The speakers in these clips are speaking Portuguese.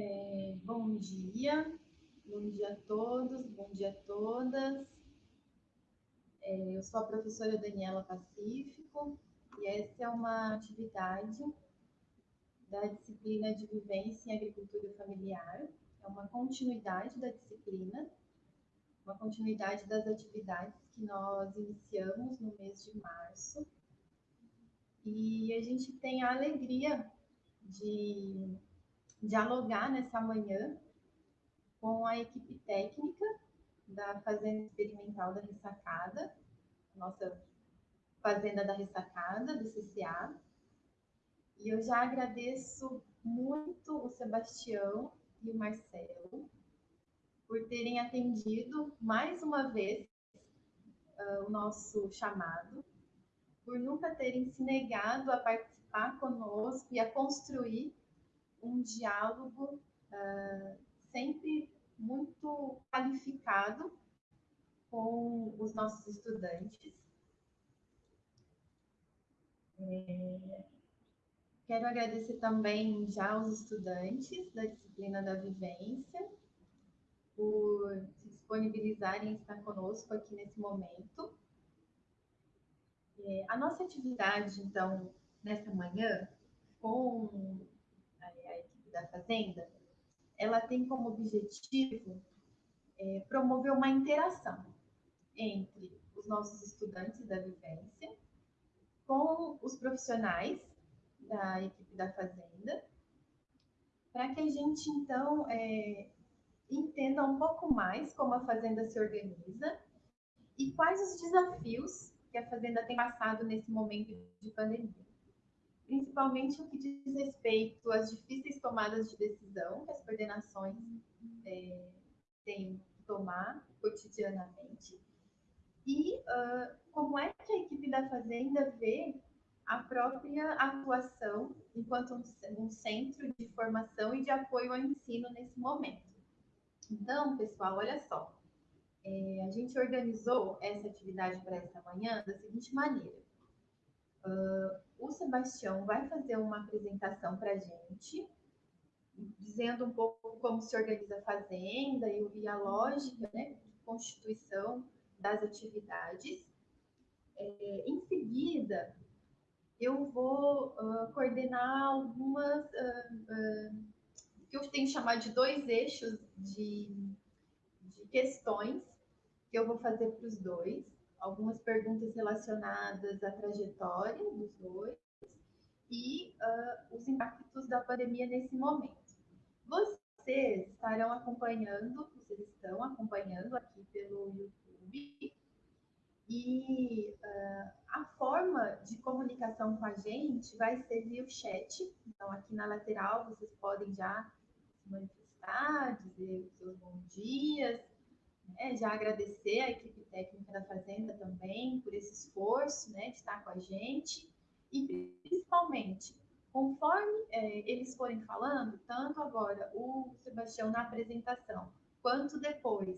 É, bom dia, bom dia a todos, bom dia a todas. É, eu sou a professora Daniela Pacífico e essa é uma atividade da disciplina de Vivência em Agricultura Familiar. É uma continuidade da disciplina, uma continuidade das atividades que nós iniciamos no mês de março. E a gente tem a alegria de dialogar nessa manhã com a equipe técnica da Fazenda Experimental da Ressacada, nossa Fazenda da Ressacada, do CCA. E eu já agradeço muito o Sebastião e o Marcelo por terem atendido mais uma vez uh, o nosso chamado, por nunca terem se negado a participar conosco e a construir um diálogo uh, sempre muito qualificado com os nossos estudantes. É, quero agradecer também já aos estudantes da disciplina da vivência por se disponibilizarem a estar conosco aqui nesse momento. É, a nossa atividade, então, nessa manhã, com da Fazenda, ela tem como objetivo é, promover uma interação entre os nossos estudantes da vivência com os profissionais da equipe da Fazenda, para que a gente, então, é, entenda um pouco mais como a Fazenda se organiza e quais os desafios que a Fazenda tem passado nesse momento de pandemia principalmente o que diz respeito às difíceis tomadas de decisão que as coordenações é, têm que tomar cotidianamente e uh, como é que a equipe da Fazenda vê a própria atuação enquanto um, um centro de formação e de apoio ao ensino nesse momento. Então, pessoal, olha só, é, a gente organizou essa atividade para esta manhã da seguinte maneira. Uh, o Sebastião vai fazer uma apresentação para a gente, dizendo um pouco como se organiza a fazenda e, e a lógica né, de constituição das atividades. É, em seguida, eu vou uh, coordenar algumas uh, que eu tenho chamado de dois eixos de, de questões que eu vou fazer para os dois algumas perguntas relacionadas à trajetória dos dois e uh, os impactos da pandemia nesse momento. Vocês estarão acompanhando, vocês estão acompanhando aqui pelo YouTube e uh, a forma de comunicação com a gente vai ser via o chat. Então, aqui na lateral, vocês podem já se manifestar, dizer os seus bons dias, né? já agradecer a equipe técnica da Fazenda também por esse esforço né, de estar com a gente e principalmente conforme é, eles forem falando, tanto agora o Sebastião na apresentação, quanto depois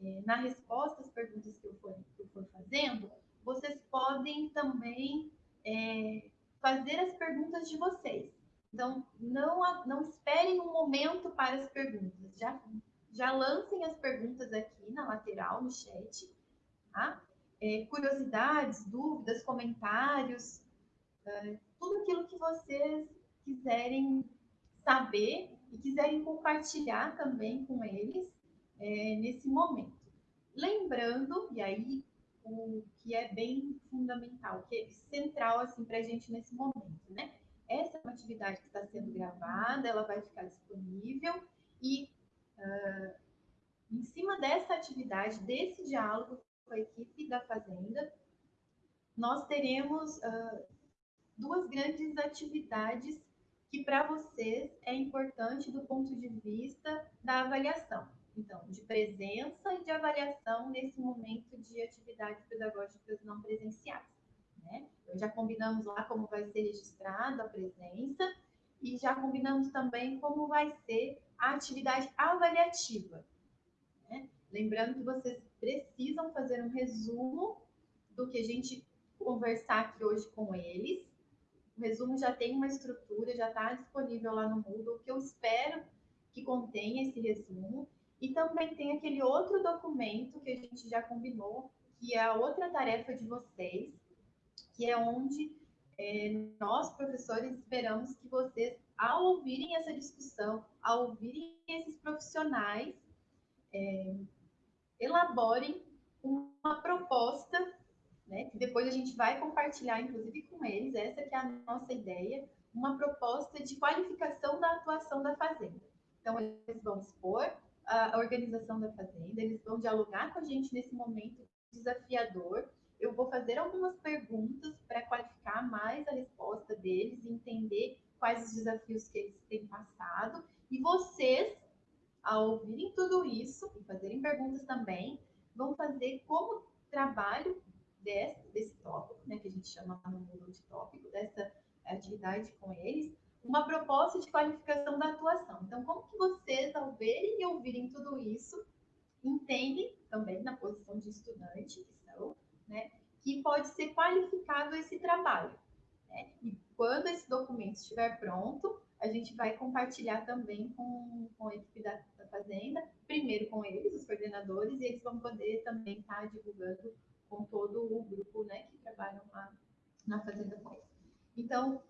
é, na resposta às perguntas que eu for, que eu for fazendo, vocês podem também é, fazer as perguntas de vocês. Então, não, não esperem um momento para as perguntas, já já lancem as perguntas aqui na lateral, no chat, tá? É, curiosidades, dúvidas, comentários, é, tudo aquilo que vocês quiserem saber e quiserem compartilhar também com eles é, nesse momento. Lembrando, e aí o que é bem fundamental, que é central assim para a gente nesse momento, né? Essa é uma atividade que está sendo gravada, ela vai ficar disponível e Uh, em cima dessa atividade, desse diálogo com a equipe da Fazenda, nós teremos uh, duas grandes atividades que para vocês é importante do ponto de vista da avaliação. Então, de presença e de avaliação nesse momento de atividades pedagógicas não presenciais. Né? Então, já combinamos lá como vai ser registrada a presença e já combinamos também como vai ser a atividade avaliativa. Né? Lembrando que vocês precisam fazer um resumo do que a gente conversar aqui hoje com eles. O resumo já tem uma estrutura, já está disponível lá no Moodle. Que eu espero que contém esse resumo. E também tem aquele outro documento que a gente já combinou, que é a outra tarefa de vocês, que é onde é, nós, professores, esperamos que vocês, ao ouvirem essa discussão, ao ouvirem esses profissionais, é, elaborem uma proposta, né, que depois a gente vai compartilhar, inclusive, com eles, essa que é a nossa ideia, uma proposta de qualificação da atuação da fazenda. Então, eles vão expor a organização da fazenda, eles vão dialogar com a gente nesse momento desafiador. Eu vou fazer algumas perguntas para qualificar mais a resposta deles e entender quais os desafios que eles têm passado. E vocês, ao ouvirem tudo isso e fazerem perguntas também, vão fazer como trabalho desse, desse tópico, né, que a gente chama no mundo de tópico, dessa atividade com eles, uma proposta de qualificação da atuação. Então, como que vocês, ao verem e ouvirem tudo isso, entendem também na posição de estudante que são, né, que pode ser qualificado esse trabalho. Né? E quando esse documento estiver pronto, a gente vai compartilhar também com, com a equipe da, da Fazenda, primeiro com eles, os coordenadores, e eles vão poder também estar tá divulgando com todo o grupo né, que trabalham lá na Fazenda com. Então,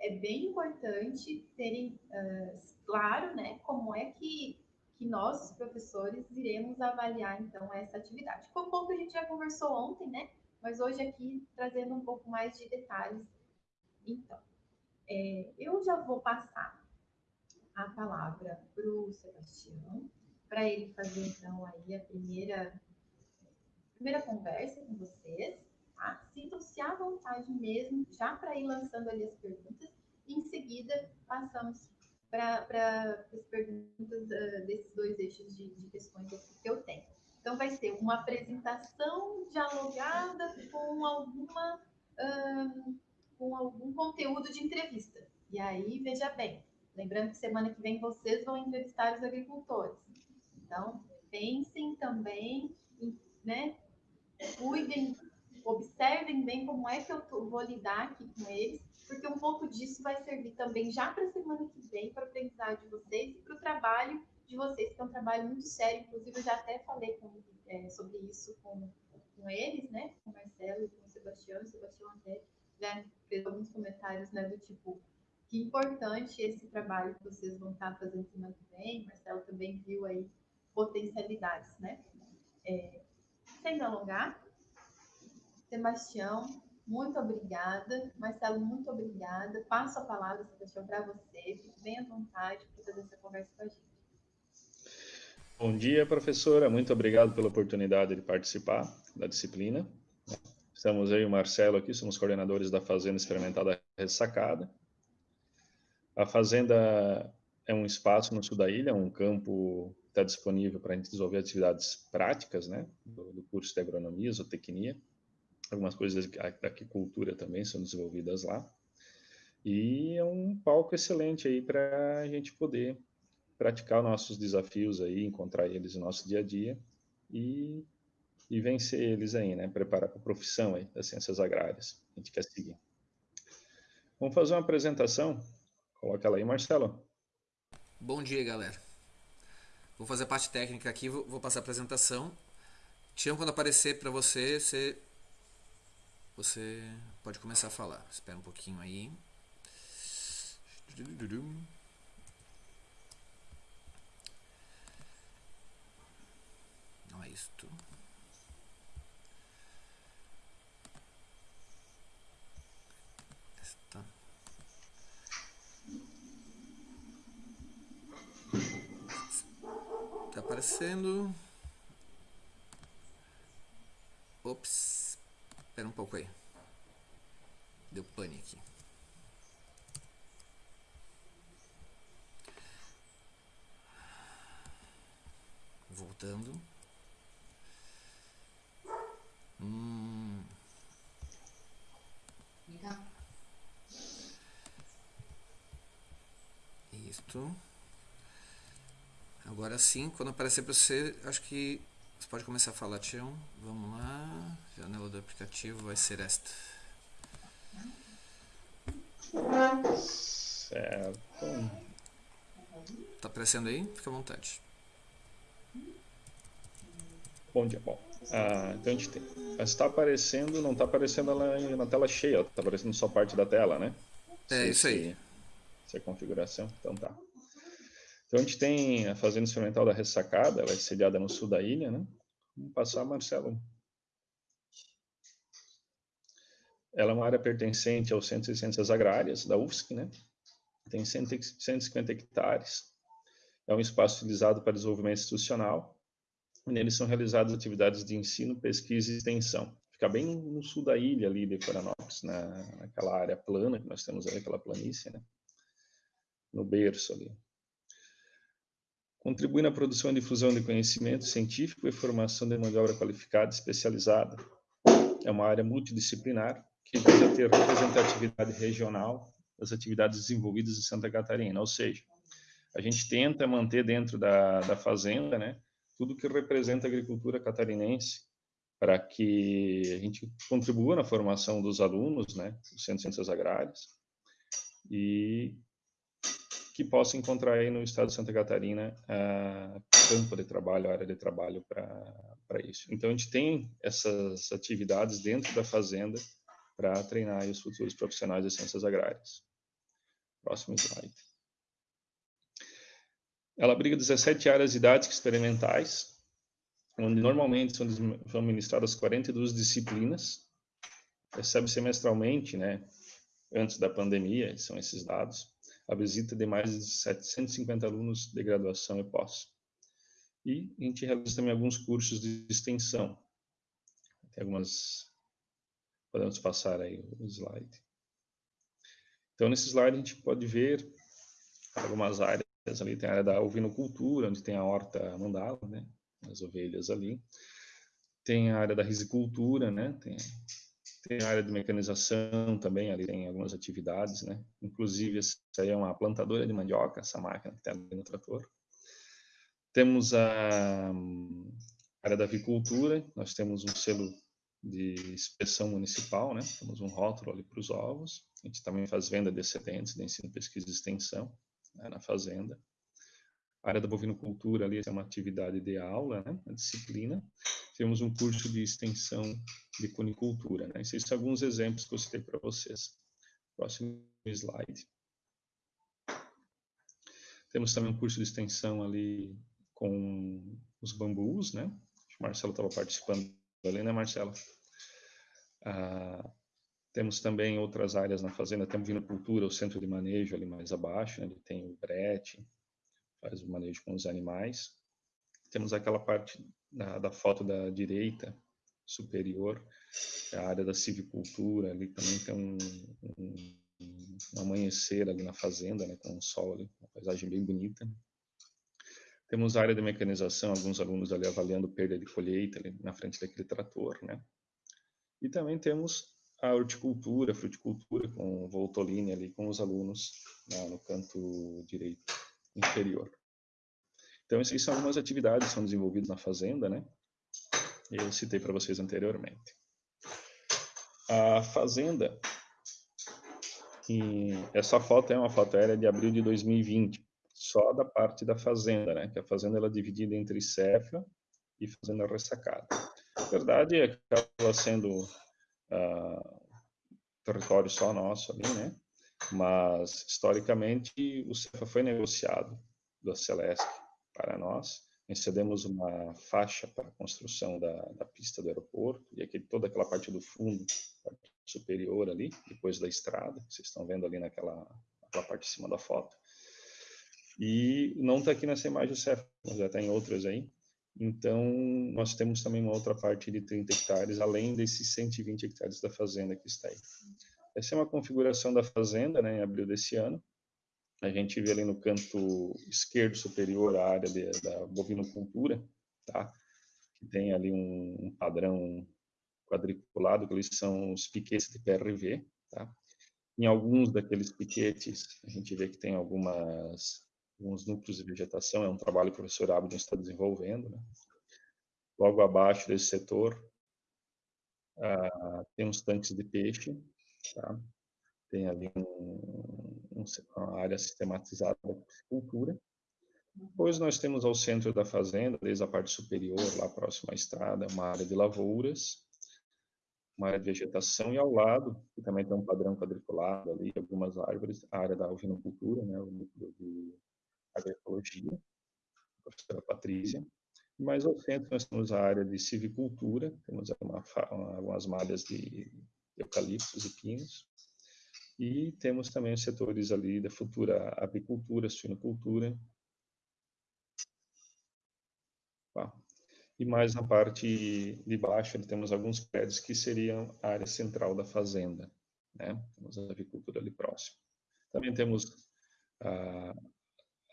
é bem importante terem uh, claro né, como é que, que nós, professores, iremos avaliar então essa atividade. Um pouco a gente já conversou ontem, né? Mas hoje aqui trazendo um pouco mais de detalhes. Então, é, eu já vou passar a palavra para o Sebastião, para ele fazer então aí a primeira, primeira conversa com vocês. Tá? Sintam-se à vontade mesmo, já para ir lançando ali as perguntas. E em seguida, passamos para as perguntas uh, desses dois eixos de, de questões que eu tenho. Então, vai ser uma apresentação dialogada com alguma. Uh, com algum conteúdo de entrevista. E aí, veja bem, lembrando que semana que vem vocês vão entrevistar os agricultores. Então, pensem também, né? Cuidem observem bem como é que eu vou lidar aqui com eles, porque um pouco disso vai servir também já para a semana que vem, para o aprendizado de vocês e para o trabalho de vocês, que é um trabalho muito sério. Inclusive, eu já até falei com, é, sobre isso com, com eles, né? Com o Marcelo e com o Sebastião. O Sebastião até já fez alguns comentários, né? Do tipo, que importante esse trabalho que vocês vão estar fazendo semana que vem. Marcelo também viu aí potencialidades, né? É, sem alongar, Sebastião, muito obrigada. Marcelo, muito obrigada. Passo a palavra, Sebastião, para você. Fique bem à vontade para fazer essa conversa com a gente. Bom dia, professora. Muito obrigado pela oportunidade de participar da disciplina. Estamos aí, o Marcelo aqui, somos coordenadores da Fazenda Experimentada Ressacada. A Fazenda é um espaço no sul da ilha, um campo que está disponível para a gente desenvolver atividades práticas, né, do, do curso de agronomia, zootecnia algumas coisas da aquicultura também são desenvolvidas lá. E é um palco excelente aí para a gente poder praticar nossos desafios aí, encontrar eles no nosso dia a dia e, e vencer eles aí, né? Preparar para a profissão aí das ciências agrárias. A gente quer seguir. Vamos fazer uma apresentação. Coloca ela aí, Marcelo. Bom dia, galera. Vou fazer a parte técnica aqui, vou, passar a apresentação. Tião, quando aparecer para você, você você pode começar a falar. Espera um pouquinho aí. Não é isto. Esta. Tá aparecendo. Ops. Espera um pouco aí. Deu pane aqui. Voltando. Hum. Isto. Agora sim, quando aparecer para você, acho que você pode começar a falar, Tião. Vamos lá. Janela do aplicativo vai ser esta. Certo. Tá aparecendo aí? Fica à vontade. Bom dia, bom. Ah, então a gente tem. Está aparecendo, não está aparecendo ela na tela cheia, está aparecendo só parte da tela, né? É isso aí. Essa é a configuração, então tá. Então a gente tem a Fazenda Experimental da Ressacada, ela é sediada no sul da ilha, né? Vamos passar, Marcelo. Ela é uma área pertencente ao Centro de Ciências Agrárias da UFSC, né? Tem 150 hectares. É um espaço utilizado para desenvolvimento institucional. E neles são realizadas atividades de ensino, pesquisa e extensão. Fica bem no sul da ilha ali de Florianópolis, na, naquela área plana que nós temos ali, aquela planície, né? No berço ali. Contribui na produção e difusão de conhecimento científico e formação de mão de obra qualificada especializada. É uma área multidisciplinar que visa ter representatividade regional das atividades desenvolvidas em Santa Catarina, ou seja, a gente tenta manter dentro da, da fazenda, né, tudo que representa a agricultura catarinense, para que a gente contribua na formação dos alunos, né, do Centro de Ciências Agrárias, e que possa encontrar aí no estado de Santa Catarina a campo de trabalho, área de trabalho para isso. Então, a gente tem essas atividades dentro da fazenda para treinar os futuros profissionais de ciências agrárias. Próximo slide. Ela abriga 17 áreas didáticas experimentais, onde normalmente são, são ministradas 42 disciplinas, recebe semestralmente, né, antes da pandemia, são esses dados, a visita de mais de 750 alunos de graduação e pós. E a gente realiza também alguns cursos de extensão. Tem algumas Podemos passar aí o slide. Então, nesse slide a gente pode ver algumas áreas ali. Tem a área da ovinocultura, onde tem a horta mandala, né? As ovelhas ali. Tem a área da risicultura, né? Tem, tem a área de mecanização também, ali tem algumas atividades, né? Inclusive, essa aí é uma plantadora de mandioca, essa máquina que tem ali no trator. Temos a área da avicultura, nós temos um selo de inspeção municipal, né? Temos um rótulo ali para os ovos. A gente também faz venda de excedentes de ensino, pesquisa e extensão né, na fazenda. Área da bovinocultura ali é uma atividade de aula, né? A disciplina. Temos um curso de extensão de cunicultura, né? Esses são alguns exemplos que eu citei para vocês. Próximo slide. Temos também um curso de extensão ali com os bambus, né? O Marcelo estava participando ali, né, Marcelo? Ah, temos também outras áreas na fazenda, temos vinocultura, o centro de manejo ali mais abaixo, né, ele tem o brete, faz o manejo com os animais. Temos aquela parte da, da foto da direita superior, é a área da civicultura, ali também tem um, um, um amanhecer ali na fazenda, né, com o sol ali, uma paisagem bem bonita. Temos a área de mecanização, alguns alunos ali avaliando perda de colheita ali na frente daquele trator, né? E também temos a horticultura, a fruticultura com o Voltolini ali com os alunos né, no canto direito inferior. Então, essas são algumas atividades que são desenvolvidas na fazenda, né? Eu citei para vocês anteriormente. A fazenda, essa foto é uma foto aérea de abril de 2020 só da parte da fazenda, né? Que a fazenda ela é dividida entre cefa e fazenda ressacada. A verdade é acaba sendo uh, território só nosso ali, né? Mas historicamente o cefa foi negociado da Celesc para nós. Recebemos uma faixa para a construção da, da pista do aeroporto e aqui toda aquela parte do fundo, parte superior ali, depois da estrada, vocês estão vendo ali naquela, naquela parte de cima da foto e não está aqui nessa imagem o CEF, mas já está em outras aí. Então, nós temos também uma outra parte de 30 hectares, além desses 120 hectares da fazenda que está aí. Essa é uma configuração da fazenda, né, em abril desse ano. A gente vê ali no canto esquerdo superior a área de, da bovinocultura, tá? Que tem ali um, um padrão quadriculado, que eles são os piquetes de PRV, tá? Em alguns daqueles piquetes, a gente vê que tem algumas alguns núcleos de vegetação, é um trabalho que o professor Abdon está desenvolvendo. Né? Logo abaixo desse setor, uh, tem uns tanques de peixe, tá? tem ali um, um, uma área sistematizada da cultura, Depois nós temos ao centro da fazenda, desde a parte superior, lá próximo à estrada, uma área de lavouras, uma área de vegetação, e ao lado, que também tem um padrão quadriculado ali, algumas árvores, a área da ovinocultura, né, o núcleo de agroecologia, a professora Patrícia. Mais ao centro nós temos a área de civicultura, temos uma, algumas malhas de eucaliptos e pinos, e temos também os setores ali da futura apicultura, suinocultura. Tá. E mais na parte de baixo, temos alguns prédios que seriam a área central da fazenda. Né? Temos a avicultura ali próximo. Também temos a,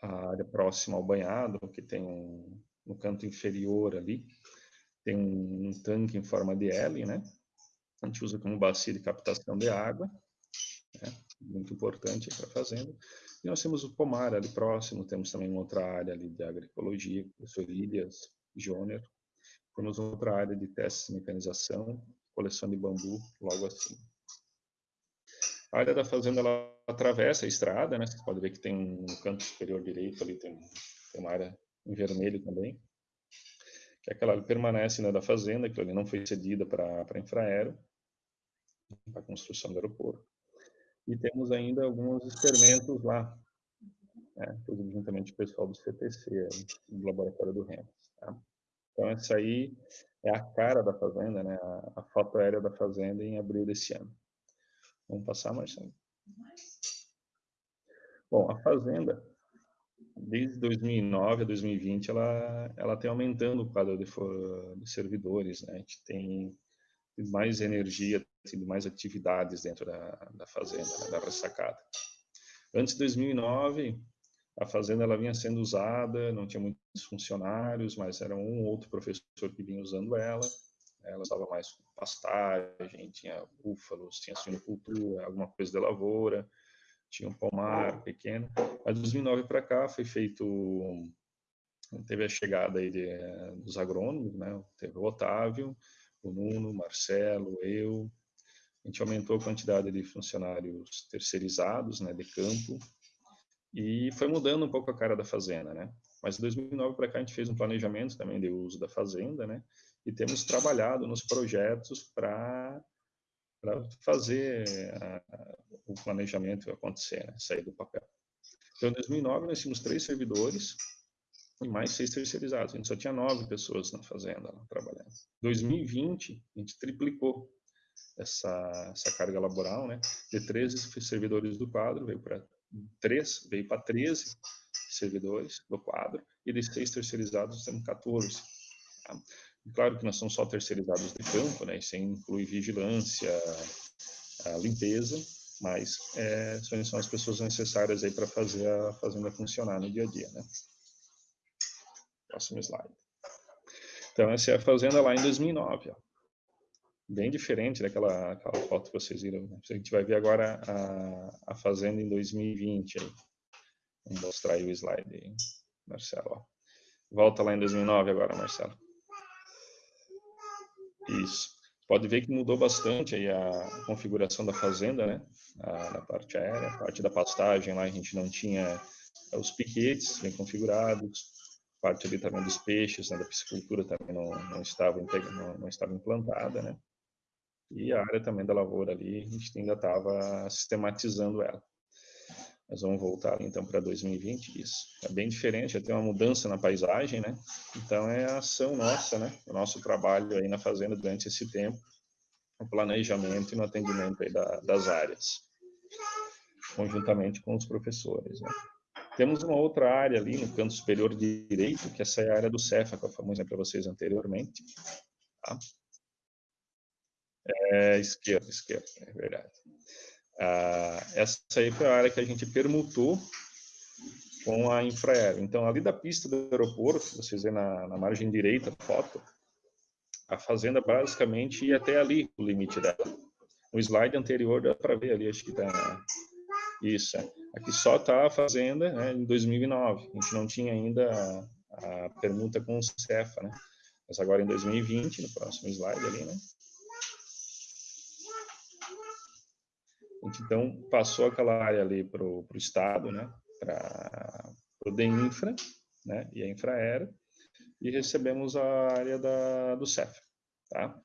a área próxima ao banhado, que tem um, no canto inferior ali, tem um, um tanque em forma de L, né? A gente usa como bacia de captação de água né? muito importante para a fazenda. E nós temos o pomar ali próximo, temos também uma outra área ali de agroecologia, professor Ilias Joner. Temos outra área de testes de mecanização, coleção de bambu, logo assim. A área da fazenda, ela atravessa a estrada, né? Você pode ver que tem um canto superior direito ali, tem, tem uma área em vermelho também. Que aquela ali permanece né, da fazenda, que ali não foi cedida para infraero, para a construção do aeroporto e temos ainda alguns experimentos lá, né, juntamente com o pessoal do CTC, do Laboratório do REMS. Tá? Então, essa aí é a cara da fazenda, né, a, a foto aérea da fazenda em abril desse ano. Vamos passar, Marcelo? Bom, a fazenda, desde 2009 a 2020, ela, ela tem aumentando o quadro de, de servidores, né? A gente tem mais energia, tido mais atividades dentro da, da fazenda, né, da ressacada. Antes de 2009, a fazenda ela vinha sendo usada, não tinha muitos funcionários, mas era um ou outro professor que vinha usando ela. Ela usava mais pastagem, tinha búfalos, tinha suinocultura, alguma coisa de lavoura, tinha um pomar pequeno. Mas de 2009 para cá foi feito teve a chegada aí de, dos agrônomos, né? Teve o Otávio, o Nuno, o Marcelo, eu. A gente aumentou a quantidade de funcionários terceirizados, né, de campo, e foi mudando um pouco a cara da fazenda, né? Mas de 2009 para cá a gente fez um planejamento também de uso da fazenda, né? E temos trabalhado nos projetos para fazer a, a, o planejamento acontecer, né? sair do papel. Então, em 2009 nós tínhamos três servidores, e mais seis terceirizados. A gente só tinha nove pessoas na fazenda lá, trabalhando. 2020, a gente triplicou essa, essa carga laboral, né? De 13 servidores do quadro, veio para 3, veio para 13 servidores do quadro, e de seis terceirizados temos 14. Tá? Claro que nós somos só terceirizados de campo, né? Isso inclui vigilância, limpeza, mas é, são as pessoas necessárias aí para fazer a fazenda funcionar no dia a dia, né? Próximo slide. Então, essa é a fazenda lá em 2009. Ó. Bem diferente daquela aquela foto que vocês viram. Né? A gente vai ver agora a, a fazenda em 2020. Aí. Vamos mostrar aí o slide aí, Marcelo. Volta lá em 2009 agora, Marcelo. Isso. Pode ver que mudou bastante aí a configuração da fazenda, né? A, na parte aérea, a parte da pastagem lá a gente não tinha os piquetes bem configurados, parte ali também dos peixes, né, da piscicultura também não, não, estava, não, não estava implantada, né? E a área também da lavoura ali, a gente ainda estava sistematizando ela. Mas vamos voltar então para 2020, isso. É bem diferente, já tem uma mudança na paisagem, né? Então é a ação nossa, né? O nosso trabalho aí na fazenda durante esse tempo, no planejamento e no atendimento aí da, das áreas, conjuntamente com os professores, né? Temos uma outra área ali no canto superior direito, que essa é a área do Cefa, que eu falei para vocês anteriormente. Tá? É, esquerda, esquerda, é verdade. Ah, essa aí foi a área que a gente permutou com a infraero. Então, ali da pista do aeroporto, vocês veem na, na margem direita a foto, a fazenda basicamente ia até ali, o limite dela. No slide anterior dá para ver ali, acho que está isso. É. Aqui só está a fazenda né, em 2009. A gente não tinha ainda a, a permuta com o Cefa, né? Mas agora em 2020, no próximo slide ali, né? A gente então passou aquela área ali para o Estado, né? Para o DEINFRA, né, e a Infraero, e recebemos a área da, do CEF, tá?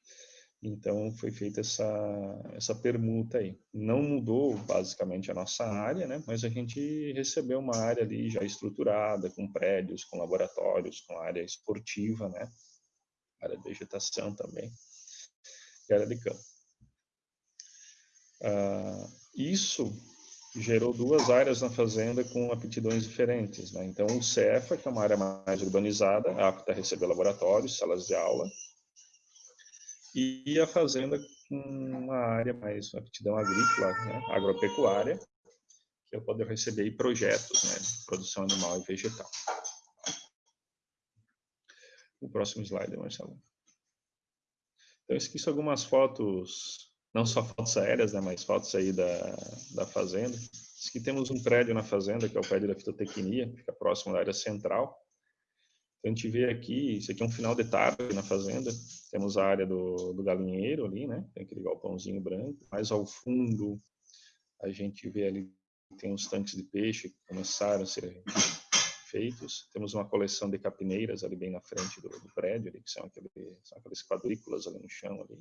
Então foi feita essa essa permuta aí. Não mudou basicamente a nossa área, né? Mas a gente recebeu uma área ali já estruturada, com prédios, com laboratórios, com área esportiva, né? Área de vegetação também, e área de campo. Ah, isso gerou duas áreas na fazenda com aptidões diferentes, né? Então o CEFA, que é uma área mais urbanizada, apta a receber laboratórios, salas de aula, e a fazenda com uma área mais aptidão agrícola, né, agropecuária, que eu poder receber projetos né, de produção animal e vegetal. O próximo slide, Marcelo. Então, eu esqueci algumas fotos, não só fotos aéreas, né, mas fotos aí da, da fazenda. Aqui temos um prédio na fazenda, que é o prédio da fitotecnia, que fica próximo da área central. A gente vê aqui, isso aqui é um final de tarde na fazenda, temos a área do, do galinheiro ali, né, tem aquele galpãozinho branco, mais ao fundo a gente vê ali, tem os tanques de peixe que começaram a ser feitos, temos uma coleção de capineiras ali bem na frente do, do prédio, ali, que são, aquele, são aqueles quadrículas ali no chão, ali.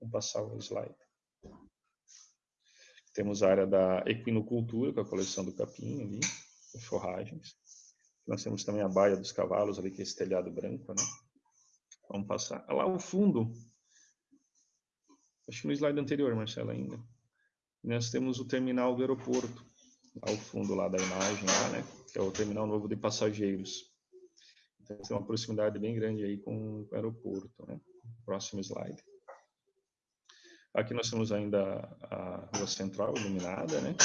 Vamos passar o slide. Temos a área da equinocultura, com a coleção do capim ali, com forragens. Nós temos também a baia dos cavalos ali, que é esse telhado branco, né? Vamos passar. Lá ao fundo, acho que no slide anterior, Marcelo, ainda, nós temos o terminal do aeroporto, ao fundo lá da imagem, lá, né? Que é o terminal novo de passageiros. Então, tem uma proximidade bem grande aí com o aeroporto, né? Próximo slide. Aqui nós temos ainda a rua central iluminada, né?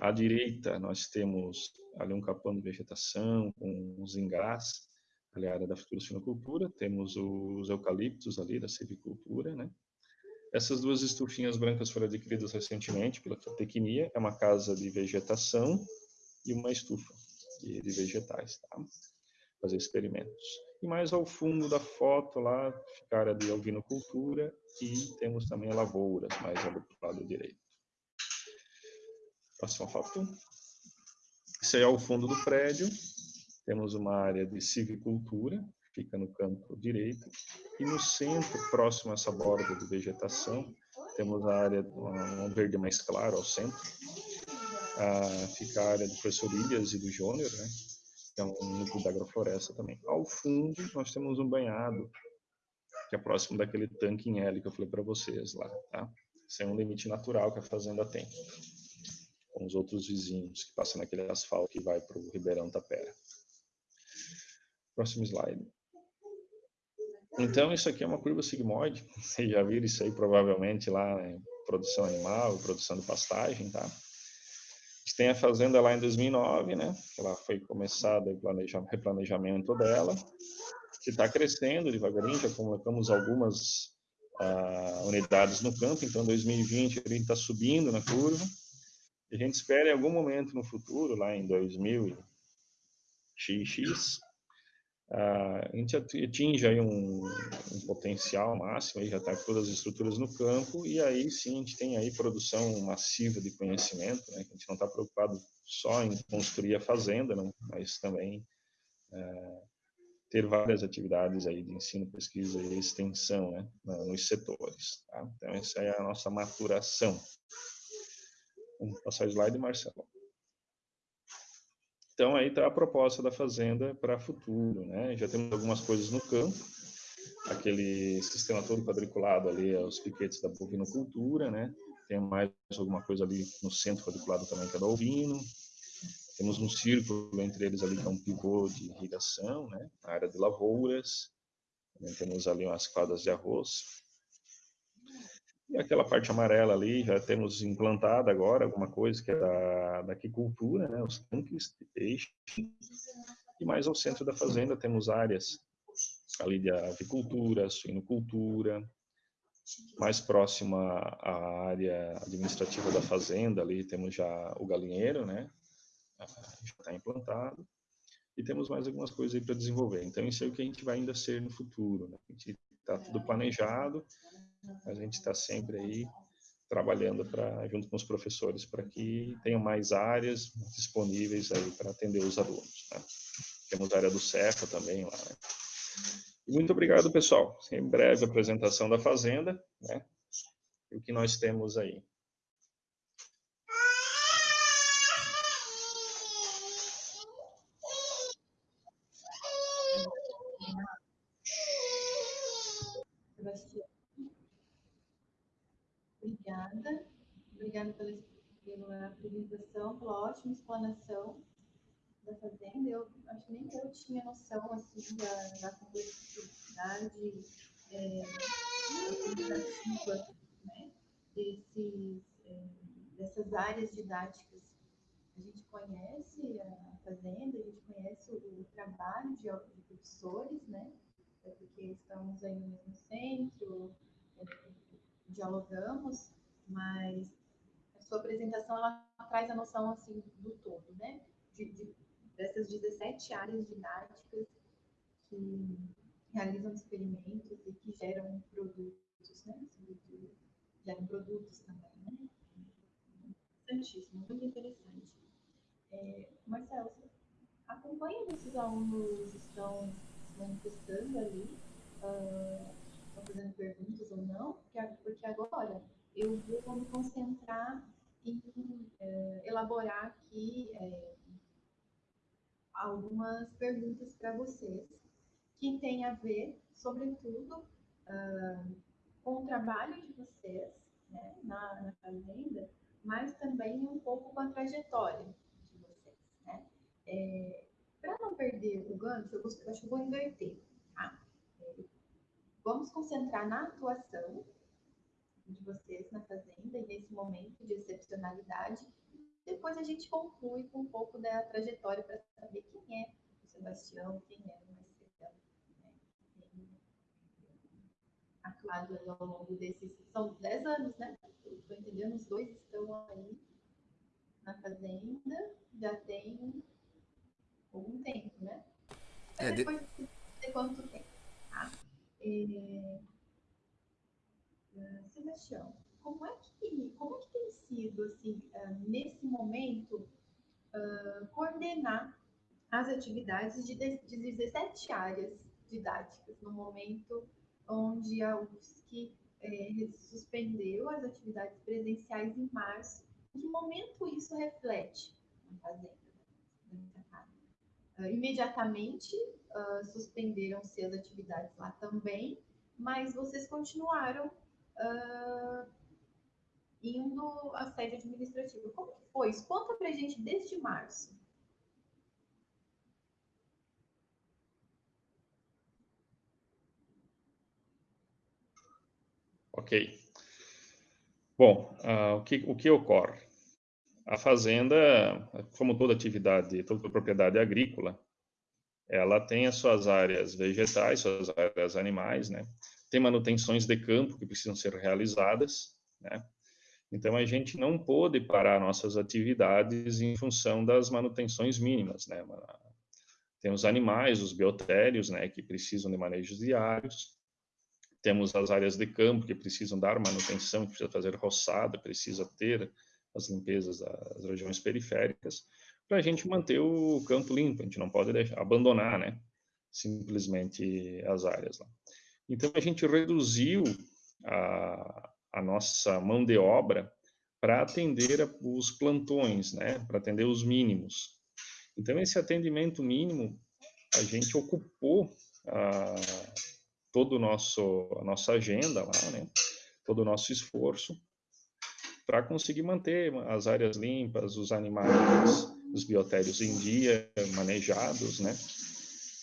À direita nós temos ali um capão de vegetação com os engás, ali a área da futura sinocultura, temos os eucaliptos ali da civicultura, né? Essas duas estufinhas brancas foram adquiridas recentemente pela Tecnia, é uma casa de vegetação e uma estufa de vegetais, tá? Fazer experimentos. E mais ao fundo da foto lá fica a área de alvinocultura e temos também lavouras, mais do lado direito. Próxima foto. Esse aí é o fundo do prédio. Temos uma área de civicultura, fica no canto direito. E no centro, próximo a essa borda de vegetação, temos a área, um verde mais claro ao centro. Ah, fica a área do professor Ilhas e do Jônior, né? Que é um núcleo da agrofloresta também. Ao fundo, nós temos um banhado, que é próximo daquele tanque em L que eu falei para vocês lá. Tá? Esse é um limite natural que a fazenda tem com os outros vizinhos que passam naquele asfalto que vai para o Ribeirão Tapera. Próximo slide. Então, isso aqui é uma curva sigmoide. Vocês já viram isso aí provavelmente lá em produção animal, produção de pastagem, tá? Tem a fazenda lá em 2009, né? Ela foi começada o replanejamento dela, que está crescendo devagarinho, já colocamos algumas uh, unidades no campo, então 2020 ele está subindo na curva, a gente espera em algum momento no futuro, lá em 2000 XX, a gente atinge aí um, um potencial máximo, aí já está todas as estruturas no campo, e aí sim a gente tem aí produção massiva de conhecimento, né? a gente não está preocupado só em construir a fazenda, não, mas também é, ter várias atividades aí de ensino, pesquisa e extensão né? nos setores. Tá? Então essa é a nossa maturação. Vamos passar o slide, Marcelo. Então, aí está a proposta da fazenda para futuro, né? Já temos algumas coisas no campo, aquele sistema todo quadriculado ali, os piquetes da bovinocultura, né? Tem mais alguma coisa ali no centro quadriculado também, que é da ovino. Temos um círculo entre eles ali, que é um pivô de irrigação, né? Na área de lavouras. Também temos ali umas quadras de arroz. E aquela parte amarela ali, já temos implantado agora alguma coisa que é da, da aquicultura, né, os tanques de peixe. E mais ao centro da fazenda temos áreas ali de avicultura, suinocultura, mais próxima à área administrativa da fazenda, ali temos já o galinheiro, né, já está implantado, e temos mais algumas coisas aí para desenvolver. Então, isso é o que a gente vai ainda ser no futuro. Né? A gente está tudo planejado, a gente está sempre aí trabalhando para junto com os professores para que tenham mais áreas disponíveis aí para atender os alunos. Né? Temos a área do Cefa também lá. Né? Muito obrigado, pessoal. Em breve, apresentação da fazenda, né? E o que nós temos aí. Obrigada. Obrigada pela, pela apresentação, pela ótima explanação da fazenda. Eu acho que nem eu tinha noção assim, da, da complexidade é, educativa né, desses, é, dessas áreas didáticas. A gente conhece a fazenda, a gente conhece o, o trabalho de, de professores, né? É porque estamos aí no mesmo centro, é, dialogamos, mas sua apresentação ela traz a noção assim do todo, né? De, de, dessas 17 áreas didáticas que realizam experimentos e que geram produtos, né? Geram produtos também, né? Interessantíssimo, muito interessante. É, Marcelo, você acompanha esses alunos estão se manifestando ali, uh, estão fazendo perguntas ou não? Porque, porque agora eu vou me concentrar uh, elaborar aqui uh, algumas perguntas para vocês que têm a ver, sobretudo, uh, com o trabalho de vocês né, na, na, fazenda, mas também um pouco com a trajetória de vocês. Né? É, para não perder o gancho, eu, eu acho que vou inverter. Tá? É, vamos concentrar na atuação de vocês na fazenda e nesse momento de excepcionalidade depois a gente conclui com um pouco da trajetória para saber quem é o Sebastião, quem é o Marcelo, né? atuado ao longo desses. São 10 anos, né? Estou entendendo, os dois estão aí na fazenda, já tem algum tempo, né? Mas é, depois de... de quanto tempo. Tá? É... Uh, Sebastião, como é que, como é que tem sido, assim, uh, nesse momento, uh, coordenar as atividades de, de 17 áreas didáticas, no momento onde a UFSC eh, suspendeu as atividades presenciais em março. Em que momento isso reflete na fazenda? Uh, imediatamente suspenderam-se as atividades lá também, mas vocês continuaram uh, indo à sede administrativa. Como que foi? Conta pra gente desde março. Ok. Bom, uh, o, que, o que ocorre? A fazenda, como toda atividade, toda propriedade agrícola, ela tem as suas áreas vegetais, suas áreas animais, né? Tem manutenções de campo que precisam ser realizadas, né? Então, a gente não pôde parar nossas atividades em função das manutenções mínimas, né? Temos animais, os biotérios, né, que precisam de manejos diários. Temos as áreas de campo que precisam dar manutenção, que precisa fazer roçada, precisa ter as limpezas das regiões periféricas, para a gente manter o campo limpo. A gente não pode deixar, abandonar, né, simplesmente as áreas. Lá. Então, a gente reduziu a, a nossa mão de obra para atender os plantões, né, para atender os mínimos. Então, esse atendimento mínimo, a gente ocupou a, todo o nosso, a nossa agenda lá, né, todo o nosso esforço para conseguir manter as áreas limpas, os animais, os biotérios em dia, manejados, né.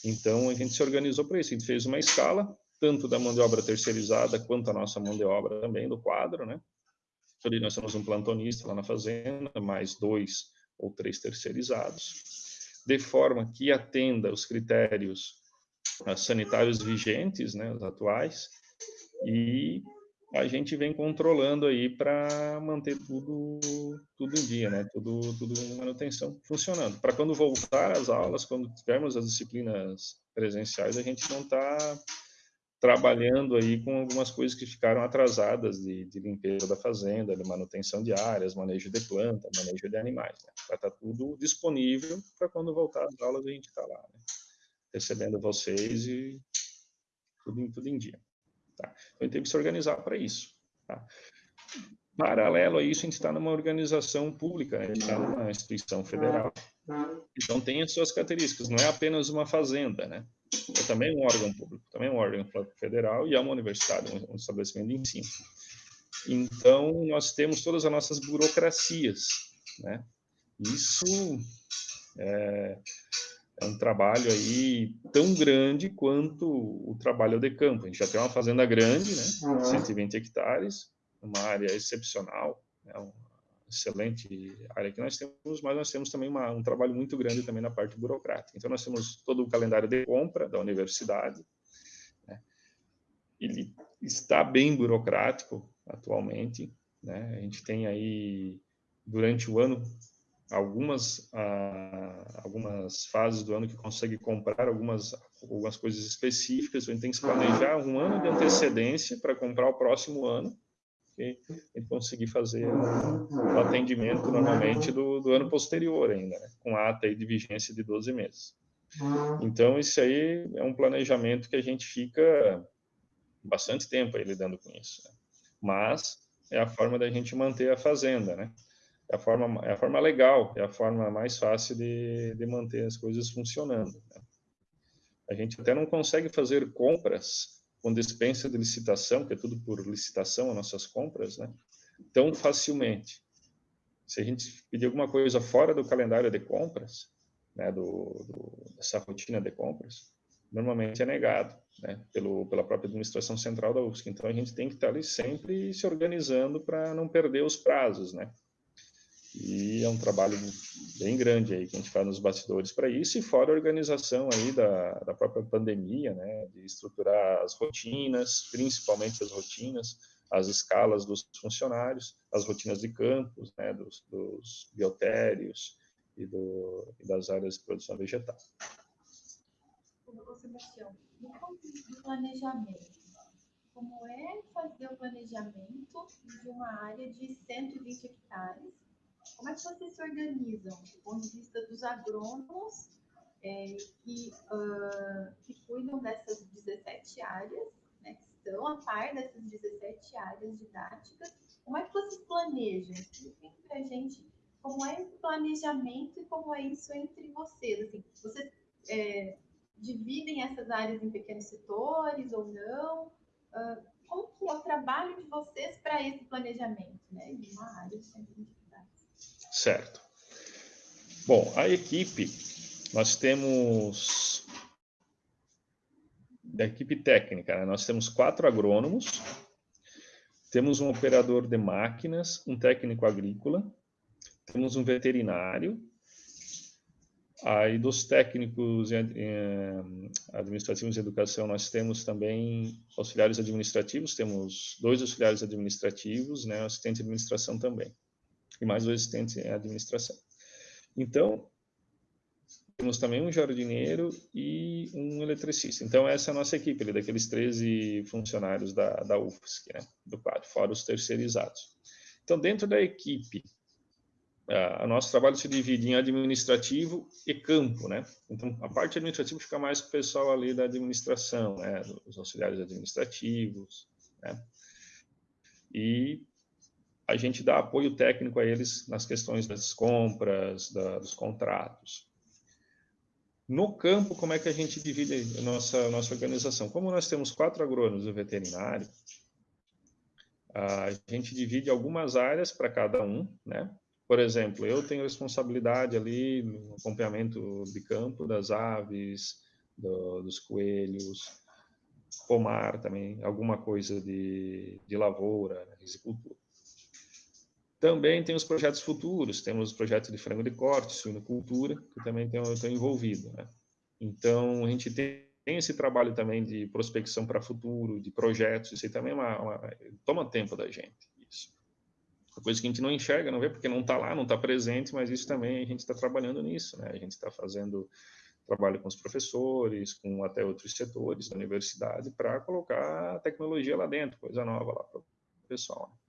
Então, a gente se organizou para isso, a gente fez uma escala, tanto da mão de obra terceirizada quanto a nossa mão de obra também do quadro, né? Ali nós temos um plantonista lá na fazenda, mais dois ou três terceirizados, de forma que atenda os critérios uh, sanitários vigentes, né, os atuais, e a gente vem controlando aí para manter tudo tudo em dia, né? Tudo tudo em manutenção funcionando. Para quando voltar às aulas, quando tivermos as disciplinas presenciais, a gente não está trabalhando aí com algumas coisas que ficaram atrasadas de, de limpeza da fazenda, de manutenção de áreas, manejo de planta, manejo de animais. Né? Vai estar tudo disponível para quando voltar às aulas a gente estar tá lá, né? recebendo vocês e tudo, tudo em dia. Tá? Então, a gente tem que se organizar para isso. Tá? Paralelo a isso, a gente está numa organização pública, né? a gente está numa instituição federal. Então, tem as suas características, não é apenas uma fazenda, né? É também um órgão público, também um órgão federal e é uma universidade, um estabelecimento de ensino. Então, nós temos todas as nossas burocracias, né? Isso é, é um trabalho aí tão grande quanto o trabalho de campo. A gente já tem uma fazenda grande, né? 120 hectares, uma área excepcional, né? Excelente área que nós temos, mas nós temos também uma, um trabalho muito grande também na parte burocrática. Então, nós temos todo o calendário de compra da universidade, né? ele está bem burocrático atualmente, né? a gente tem aí, durante o ano, algumas, ah, algumas fases do ano que consegue comprar algumas, algumas coisas específicas, a gente tem que se planejar um ano de antecedência para comprar o próximo ano, e conseguir fazer o atendimento normalmente do, do ano posterior ainda, né? com ata de vigência de 12 meses. Então, isso aí é um planejamento que a gente fica bastante tempo aí lidando com isso. Né? Mas é a forma da gente manter a fazenda, né? É a forma, é a forma legal, é a forma mais fácil de, de manter as coisas funcionando. Né? A gente até não consegue fazer compras com dispensa de licitação, que é tudo por licitação, as nossas compras, né? tão facilmente. Se a gente pedir alguma coisa fora do calendário de compras, né, do, do, dessa rotina de compras, normalmente é negado né, pelo, pela própria administração central da UFSC. Então, a gente tem que estar ali sempre se organizando para não perder os prazos, né? E é um trabalho bem grande aí que a gente faz nos bastidores para isso, e fora a organização aí da, da própria pandemia, né, de estruturar as rotinas, principalmente as rotinas, as escalas dos funcionários, as rotinas de campos, né, dos, dos biotérios e, do, e das áreas de produção vegetal. Sebastião, no do planejamento, como é fazer o planejamento de uma área de 120 hectares como é que vocês se organizam do ponto de vista dos agrônomos é, que, uh, que cuidam dessas 17 áreas, né, que estão a par dessas 17 áreas didáticas? Como é que vocês planejam? Expliquem para a gente como é esse planejamento e como é isso entre vocês. Assim, vocês é, dividem essas áreas em pequenos setores ou não? Uh, como que é o trabalho de vocês para esse planejamento, né, de uma área de 120 Certo. Bom, a equipe, nós temos da equipe técnica, né? nós temos quatro agrônomos, temos um operador de máquinas, um técnico agrícola, temos um veterinário, aí dos técnicos administrativos de educação, nós temos também auxiliares administrativos, temos dois auxiliares administrativos, né, assistente de administração também e mais dois assistentes em administração. Então, temos também um jardineiro e um eletricista. Então, essa é a nossa equipe, ali, daqueles 13 funcionários da, da UFSC, né, do quadro, fora os terceirizados. Então, dentro da equipe, o nosso trabalho se divide em administrativo e campo, né? Então, a parte administrativa fica mais com o pessoal ali da administração, né? Os auxiliares administrativos, né? E a gente dá apoio técnico a eles nas questões das compras, da, dos contratos. No campo, como é que a gente divide a nossa, nossa organização? Como nós temos quatro agrônomos do veterinário, a gente divide algumas áreas para cada um, né? Por exemplo, eu tenho responsabilidade ali no acompanhamento de campo das aves, do, dos coelhos, pomar também, alguma coisa de, de lavoura, risicultura. Também tem os projetos futuros, temos o projeto de frango de corte, suinocultura, que também estou envolvido. Né? Então, a gente tem, tem, esse trabalho também de prospecção para futuro, de projetos, isso aí também é uma, uma, toma tempo da gente, isso. Uma coisa que a gente não enxerga, não vê, porque não está lá, não está presente, mas isso também a gente está trabalhando nisso, né? A gente está fazendo trabalha com os professores, com até outros setores da universidade, para colocar a tecnologia lá dentro, coisa nova lá para o pessoal. Né?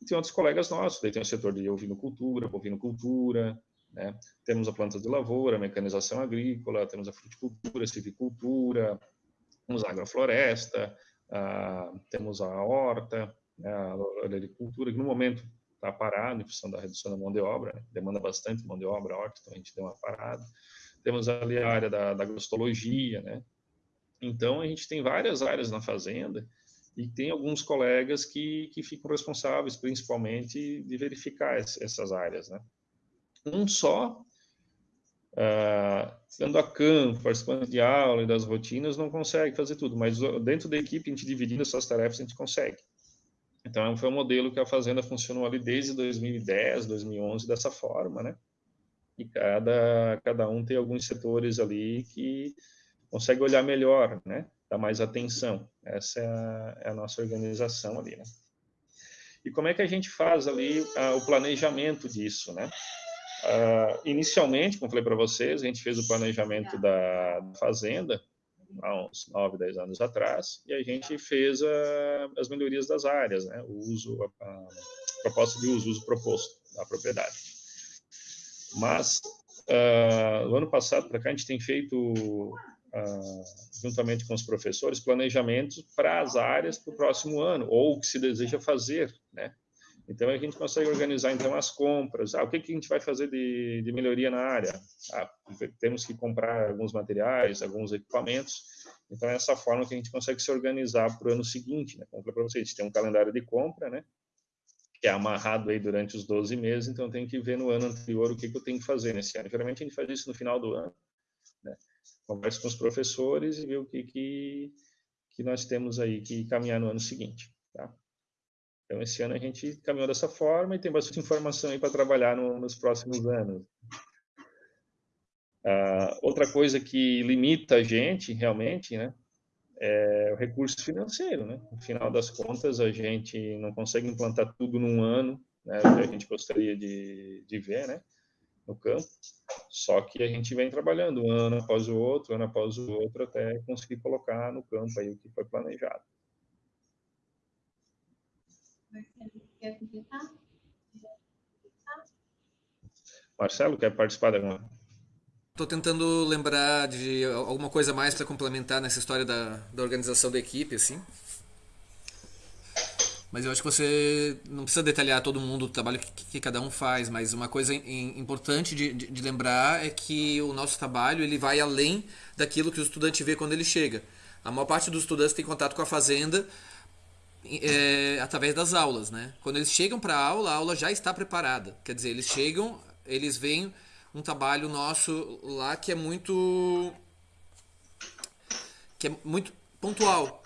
E tem outros colegas nossos, daí tem o setor de ovinocultura, bovinocultura, né? temos a planta de lavoura, mecanização agrícola, temos a fruticultura, silvicultura, temos a agrofloresta, a, temos a horta, né? a agricultura, que no momento está parado em função da redução da mão de obra, né? demanda bastante mão de obra, a horta, então a gente deu uma parada. Temos ali a área da, da agrostologia, né? Então, a gente tem várias áreas na fazenda e tem alguns colegas que, que ficam responsáveis, principalmente, de verificar essas áreas, né? Um só, uh, sendo a campo, participando de aula e das rotinas, não consegue fazer tudo, mas dentro da equipe, a gente dividindo essas tarefas, a gente consegue. Então, foi um modelo que a Fazenda funcionou ali desde 2010, 2011, dessa forma, né? E cada, cada um tem alguns setores ali que consegue olhar melhor, né? Dar mais atenção. Essa é a, é a nossa organização ali, né? E como é que a gente faz ali o planejamento disso, né? Uh, inicialmente, como falei para vocês, a gente fez o planejamento da, da fazenda há uns 9, 10 anos atrás, e a gente fez a, as melhorias das áreas, né? o uso, a, a proposta de uso, uso proposto da propriedade. Mas, uh, no ano passado para cá, a gente tem feito, juntamente com os professores, planejamentos para as áreas para o próximo ano, ou o que se deseja fazer, né? Então, a gente consegue organizar, então, as compras. Ah, o que, que a gente vai fazer de, de melhoria na área? Ah, temos que comprar alguns materiais, alguns equipamentos. Então, é essa forma que a gente consegue se organizar para o ano seguinte. Né? Como para vocês, tem um calendário de compra, né? que é amarrado aí durante os 12 meses, então tem que ver no ano anterior o que, que eu tenho que fazer nesse ano. Geralmente a gente faz isso no final do ano. Conversa com os professores e vê o que, que, que nós temos aí que caminhar no ano seguinte. Tá? Então, esse ano a gente caminhou dessa forma e tem bastante informação aí para trabalhar no, nos próximos anos. Uh, outra coisa que limita a gente, realmente, né, é o recurso financeiro, né? No final das contas, a gente não consegue implantar tudo num ano, né, que a gente gostaria de, de ver, né, no campo. Só que a gente vem trabalhando um ano após o outro, ano após o outro, até conseguir colocar no campo aí o que foi planejado. Marcelo, quer participar da Estou tentando lembrar de alguma coisa mais para complementar nessa história da, da organização da equipe, assim. Mas eu acho que você não precisa detalhar todo mundo o trabalho que, que cada um faz, mas uma coisa in, importante de, de, de, lembrar é que o nosso trabalho ele vai além daquilo que o estudante vê quando ele chega. A maior parte dos estudantes tem contato com a fazenda é, através das aulas, né? Quando eles chegam para a aula, a aula já está preparada. Quer dizer, eles chegam, eles veem um trabalho nosso lá que é muito que é muito pontual.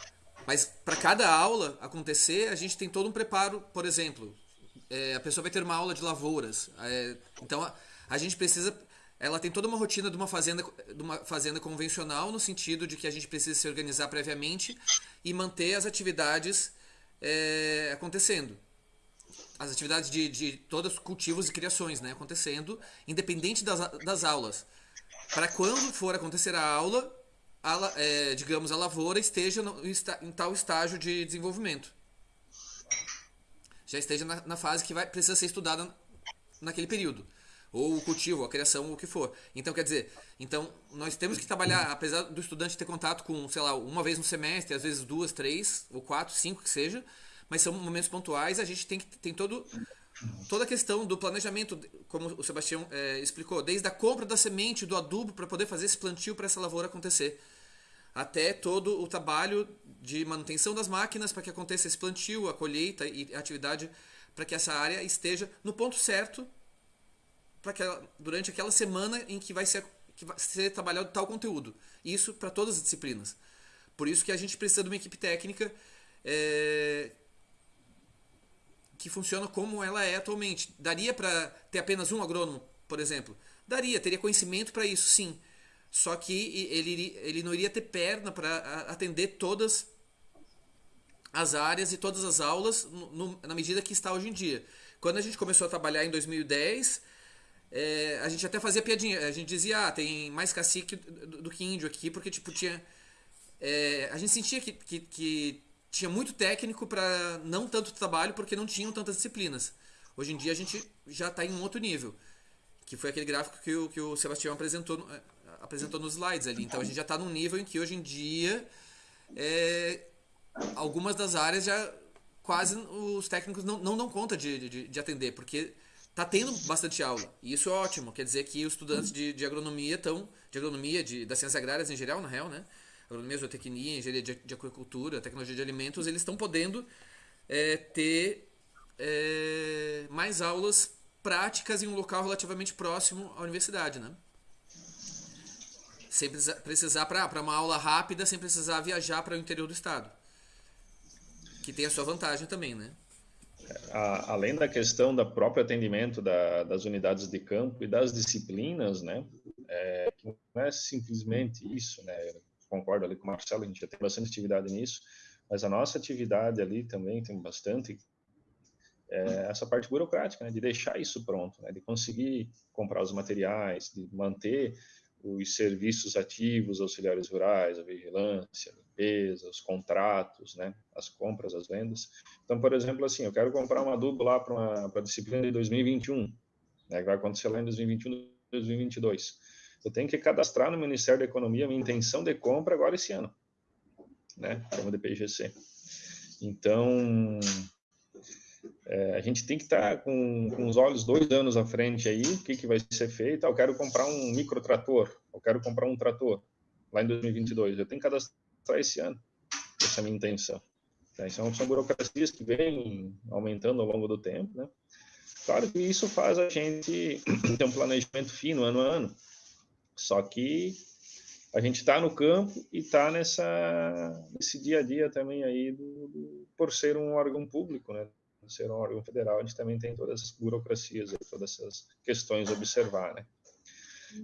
Mas para cada aula acontecer, a gente tem todo um preparo, por exemplo, é, a pessoa vai ter uma aula de lavouras. É, então a, a, gente precisa. Ela tem toda uma rotina de uma fazenda, de uma fazenda convencional, no sentido de que a gente precisa se organizar previamente e manter as atividades é, acontecendo as atividades de, de todos cultivos e criações né, acontecendo, independente das, das aulas. Para quando for acontecer a aula, a, é, digamos, a lavoura esteja no, em tal estágio de desenvolvimento. Já esteja na, na fase que vai, precisa ser estudada naquele período. Ou o cultivo, a criação, ou o que for. Então, quer dizer, então nós temos que trabalhar, apesar do estudante ter contato com, sei lá, uma vez no semestre, às vezes duas, três, ou quatro, cinco que seja, mas são momentos pontuais, a gente tem que tem todo toda a questão do planejamento, como o Sebastião é, explicou, desde a compra da semente, do adubo para poder fazer esse plantio para essa lavoura acontecer, até todo o trabalho de manutenção das máquinas para que aconteça esse plantio, a colheita e a atividade para que essa área esteja no ponto certo para que ela, durante aquela semana em que vai ser que vai ser trabalhado tal conteúdo. Isso para todas as disciplinas. Por isso que a gente precisa de uma equipe técnica é, que funciona como ela é atualmente. Daria para ter apenas um agrônomo, por exemplo? Daria, teria conhecimento para isso, sim. Só que ele, ele não iria ter perna para atender todas as áreas e todas as aulas no, no, na medida que está hoje em dia. Quando a gente começou a trabalhar em 2010, é, a gente até fazia piadinha. A gente dizia, ah, tem mais cacique do, do que índio aqui, porque, tipo, tinha. É, a gente sentia que, que, que tinha muito técnico para não tanto trabalho, porque não tinham tantas disciplinas. Hoje em dia a gente já está em um outro nível, que foi aquele gráfico que o, que o Sebastião apresentou, é, apresentou nos slides ali. Então a gente já está num nível em que hoje em dia é, algumas das áreas já quase os técnicos não, não dão conta de, de, de atender, porque tá tendo bastante aula. E isso é ótimo. Quer dizer que os estudantes de, de agronomia estão. De agronomia, de, das ciências agrárias em geral, na real, né? Agronomia, zootecnia, engenharia de, de tecnologia de alimentos, eles estão podendo é, ter é, mais aulas práticas em um local relativamente próximo à universidade, né? Sem precisar, para uma aula rápida, sem precisar viajar para o interior do estado. Que tem a sua vantagem também, né? a, além da questão do próprio atendimento da, das unidades de campo e das disciplinas, né, é, não é simplesmente isso, né, eu concordo ali com o Marcelo, a gente já tem bastante atividade nisso, mas a nossa atividade ali também tem bastante é, essa parte burocrática, né, de deixar isso pronto, né, de conseguir comprar os materiais, de manter os serviços ativos, auxiliares rurais, a vigilância, limpeza, os contratos, né, as compras, as vendas. Então, por exemplo, assim, eu quero comprar um adubo lá para a disciplina de 2021, né, que vai acontecer lá em 2021, 2022. Eu tenho que cadastrar no Ministério da Economia a minha intenção de compra agora esse ano, né, chama de PGC. Então, é, a gente tem que estar tá com, com, os olhos dois anos à frente aí, o que, que vai ser feito. Ah, eu quero comprar um microtrator, eu quero comprar um trator lá em 2022. Eu tenho que cadastrar esse ano, essa é a minha intenção. Então, são burocracias que vêm aumentando ao longo do tempo, né? Claro que isso faz a gente ter um planejamento fino ano a ano, só que a gente está no campo e está nesse dia a dia também aí do, do, por ser um órgão público, né? Ser um órgão federal, a gente também tem todas essas burocracias, todas essas questões a observar, né?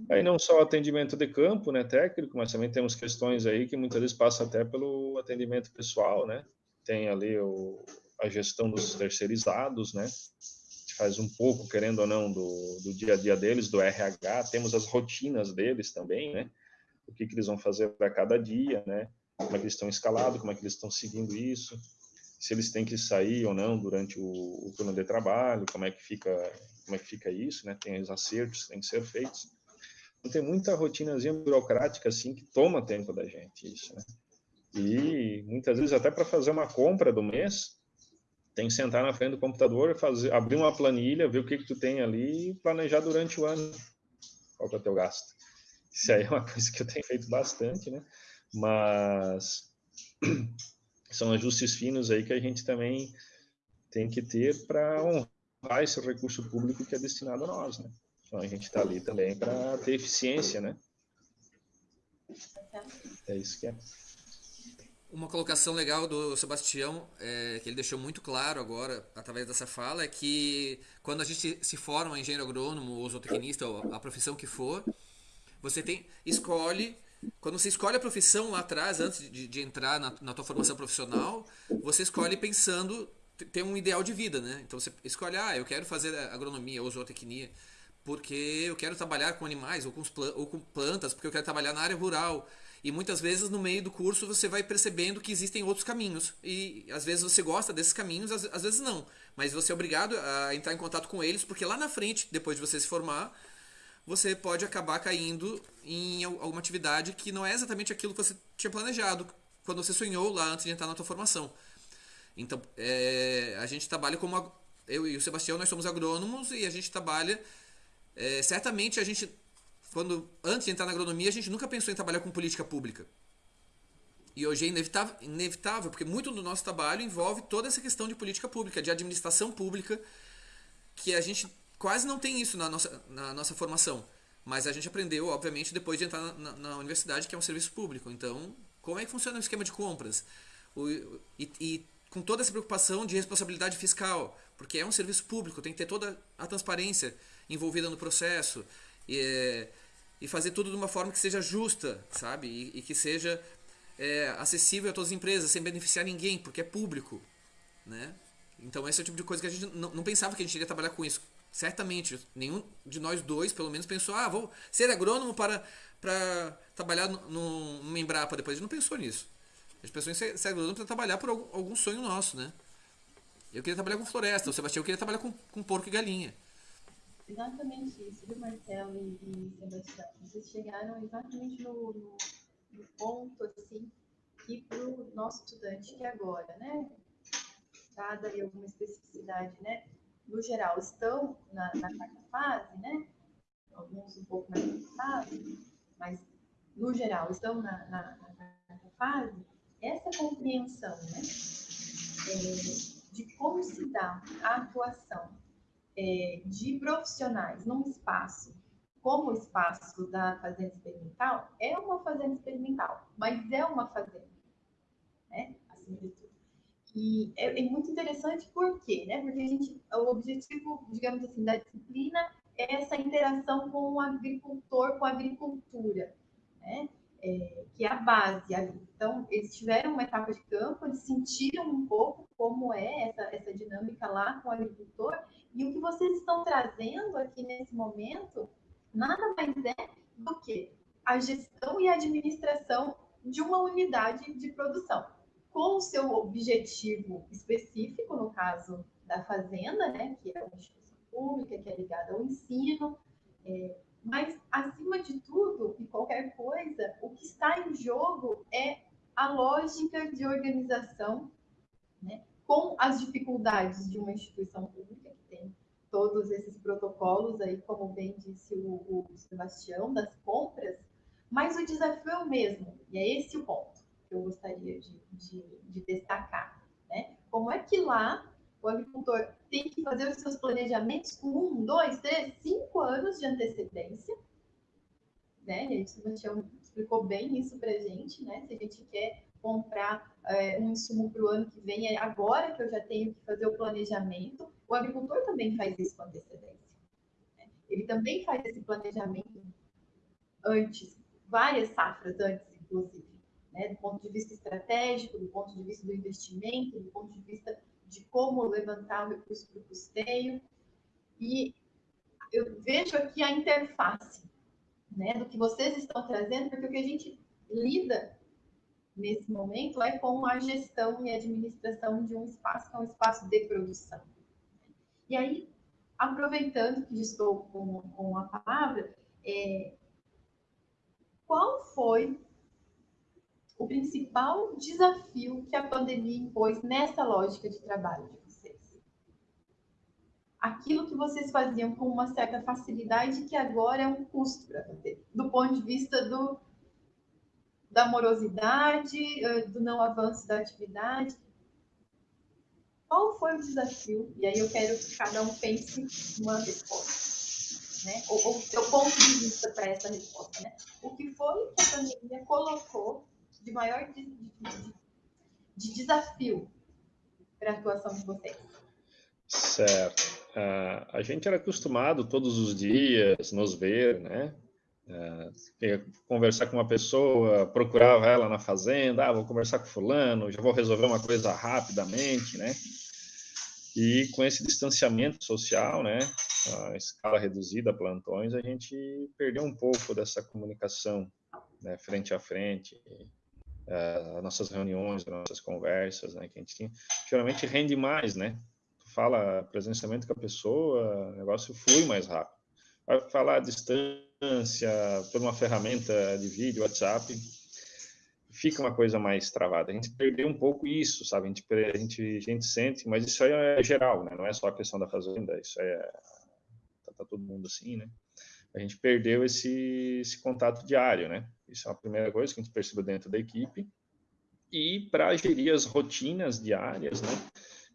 Aí não só atendimento de campo, né, técnico, mas também temos questões aí que muitas vezes passam até pelo atendimento pessoal, né? Tem ali o, a gestão dos terceirizados, né? faz um pouco, querendo ou não, do, do dia a dia deles, do RH, temos as rotinas deles também, né? O que, que eles vão fazer para cada dia, né? Como é que eles estão escalados, como é que eles estão seguindo isso se eles têm que sair ou não durante o, o turno de trabalho, como é que fica, como é que fica isso, né? Tem os acertos que têm que ser feitos. Então, tem muita rotinazinha burocrática assim que toma tempo da gente isso, né? E muitas vezes até para fazer uma compra do mês, tem que sentar na frente do computador, fazer, abrir uma planilha, ver o que que tu tem ali e planejar durante o ano qual que é o teu gasto. Isso aí é uma coisa que eu tenho feito bastante, né? Mas são ajustes finos aí que a gente também tem que ter para honrar esse recurso público que é destinado a nós, né? Então a gente está ali também para ter eficiência, né? É isso que é. Uma colocação legal do Sebastião, é, que ele deixou muito claro agora, através dessa fala, é que quando a gente se forma engenheiro agrônomo ou zootecnista, ou a profissão que for, você tem escolhe quando você escolhe a profissão lá atrás, antes de, de entrar na, na tua formação profissional, você escolhe pensando ter um ideal de vida, né? Então você escolhe, ah, eu quero fazer agronomia ou zootecnia porque eu quero trabalhar com animais ou com, ou com plantas, porque eu quero trabalhar na área rural. E muitas vezes no meio do curso você vai percebendo que existem outros caminhos. E às vezes você gosta desses caminhos, às, às vezes não. Mas você é obrigado a entrar em contato com eles, porque lá na frente, depois de você se formar, você pode acabar caindo em alguma atividade que não é exatamente aquilo que você tinha planejado quando você sonhou lá antes de entrar na tua formação. Então, é, a gente trabalha como eu e o Sebastião nós somos agrônomos e a gente trabalha é, certamente a gente quando antes de entrar na agronomia a gente nunca pensou em trabalhar com política pública. E hoje é inevitável, inevitável porque muito do nosso trabalho envolve toda essa questão de política pública, de administração pública, que a gente quase não tem isso na nossa, na nossa formação. Mas a gente aprendeu, obviamente, depois de entrar na, na, universidade, que é um serviço público. Então, como é que funciona o esquema de compras? O, e, e, com toda essa preocupação de responsabilidade fiscal, porque é um serviço público, tem que ter toda a transparência envolvida no processo. E, e fazer tudo de uma forma que seja justa, sabe? E, e que seja é, acessível a todas as empresas, sem beneficiar ninguém, porque é público, né? Então esse é o tipo de coisa que a gente não, não pensava que a gente iria trabalhar com isso certamente, nenhum de nós dois, pelo menos, pensou, ah, vou ser agrônomo para, para trabalhar no, no Embrapa depois. A gente não pensou nisso. A gente pensou em ser, ser agrônomo para trabalhar por algum, algum, sonho nosso, né? Eu queria trabalhar com floresta, o Sebastião queria trabalhar com, com porco e galinha. Exatamente isso, viu, Marcelo e, e Sebastião? Vocês chegaram exatamente no, no, no ponto, assim, que para o nosso estudante que agora, né, dada aí alguma especificidade, né, no geral, estão na, na quarta fase, né? Alguns um pouco mais avançados, mas no geral estão na, na, na quarta fase. Essa compreensão, né? É, de como se dá a atuação é, de profissionais num espaço como o espaço da fazenda experimental, é uma fazenda experimental, mas é uma fazenda, né? Acima de. E é, é, muito interessante por quê? Né? Porque a gente, o objetivo, digamos assim, da disciplina é essa interação com o agricultor, com a agricultura, né? É, que é a base ali. Então, eles tiveram uma etapa de campo, eles sentiram um pouco como é essa, essa dinâmica lá com o agricultor, e o que vocês estão trazendo aqui nesse momento nada mais é do que a gestão e a administração de uma unidade de produção com o seu objetivo específico, no caso da fazenda, né, que é uma instituição pública, que é ligada ao ensino, é, mas, acima de tudo e qualquer coisa, o que está em jogo é a lógica de organização, né, com as dificuldades de uma instituição pública, que tem todos esses protocolos aí, como bem disse o, o Sebastião, das compras, mas o desafio é o mesmo, e é esse o ponto eu gostaria de, de, de destacar. Né? Como é que lá o agricultor tem que fazer os seus planejamentos com um, dois, três, cinco anos de antecedência. Né? E o Sebastião explicou bem isso para a gente, né? Se a gente quer comprar é, um insumo para o ano que vem, é agora que eu já tenho que fazer o planejamento. O agricultor também faz isso com antecedência. Né? Ele também faz esse planejamento antes, várias safras antes, inclusive né, do ponto de vista estratégico, do ponto de vista do investimento, do ponto de vista de como levantar o recurso para o custeio. E eu vejo aqui a interface né, do que vocês estão trazendo, porque o que a gente lida nesse momento é com a gestão e administração de um espaço que é um espaço de produção. E aí, aproveitando que estou com, com a palavra, é, qual foi o principal desafio que a pandemia impôs nessa lógica de trabalho de vocês? Aquilo que vocês faziam com uma certa facilidade que agora é um custo para fazer, do ponto de vista do, da morosidade, do não avanço da atividade. Qual foi o desafio? E aí eu quero que cada um pense numa resposta. Né? Ou o seu ponto de vista para essa resposta. Né? O que foi que a pandemia colocou de maior de, de, de desafio para a atuação de vocês? Certo. Uh, a gente era acostumado todos os dias nos ver, né? Uh, conversar com uma pessoa, procurava ela na fazenda, ah, vou conversar com fulano, já vou resolver uma coisa rapidamente, né? E com esse distanciamento social, né, a escala reduzida, plantões, a gente perdeu um pouco dessa comunicação né, frente a frente, uh, nossas reuniões, nossas conversas, né, que a gente tinha, geralmente rende mais, né? Tu fala presencialmente com a pessoa, o negócio flui mais rápido. Vai falar à distância, por uma ferramenta de vídeo, WhatsApp, fica uma coisa mais travada. A gente perdeu um pouco isso, sabe? A gente, a gente, a gente sente, mas isso aí é geral, né? Não é só a questão da fazenda, isso é... Tá, tá todo mundo assim, né? A gente perdeu esse, esse contato diário, né? Isso é a primeira coisa que a gente percebeu dentro da equipe. E para gerir as rotinas diárias, né?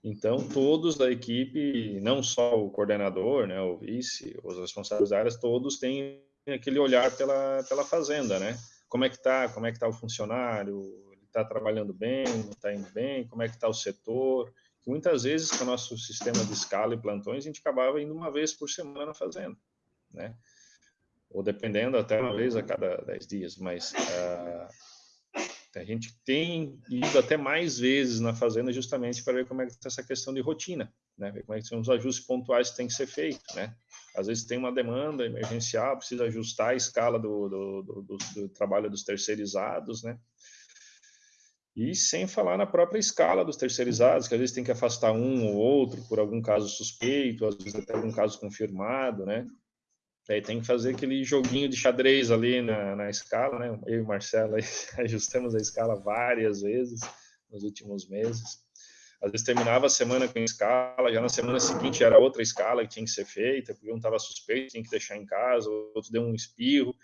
Então, todos da equipe, não só o coordenador, né, o vice, os responsáveis da áreas, todos têm aquele olhar pela, pela fazenda, né? Como é que tá, como é que tá o funcionário, ele está trabalhando bem, não está indo bem, como é que está o setor. Muitas vezes, com o nosso sistema de escala e plantões, a gente acabava indo uma vez por semana na fazenda, né? Ou dependendo até uma vez a cada 10 dias, mas uh, a gente tem ido até mais vezes na fazenda justamente para ver como é que está essa questão de rotina, né? Ver como é que são os ajustes pontuais que tem que ser feito, né? Às vezes tem uma demanda emergencial, precisa ajustar a escala do, do, do, do, trabalho dos terceirizados, né? E sem falar na própria escala dos terceirizados, que às vezes tem que afastar um ou outro por algum caso suspeito, às vezes até algum caso confirmado, né? Aí tem que fazer aquele joguinho de xadrez ali na, na escala, né? Eu e o Marcelo ajustamos a escala várias vezes nos últimos meses. Às vezes terminava a semana com escala, já na semana seguinte era outra escala que tinha que ser feita, porque um estava suspeito, tinha que deixar em casa, outro deu um espirro,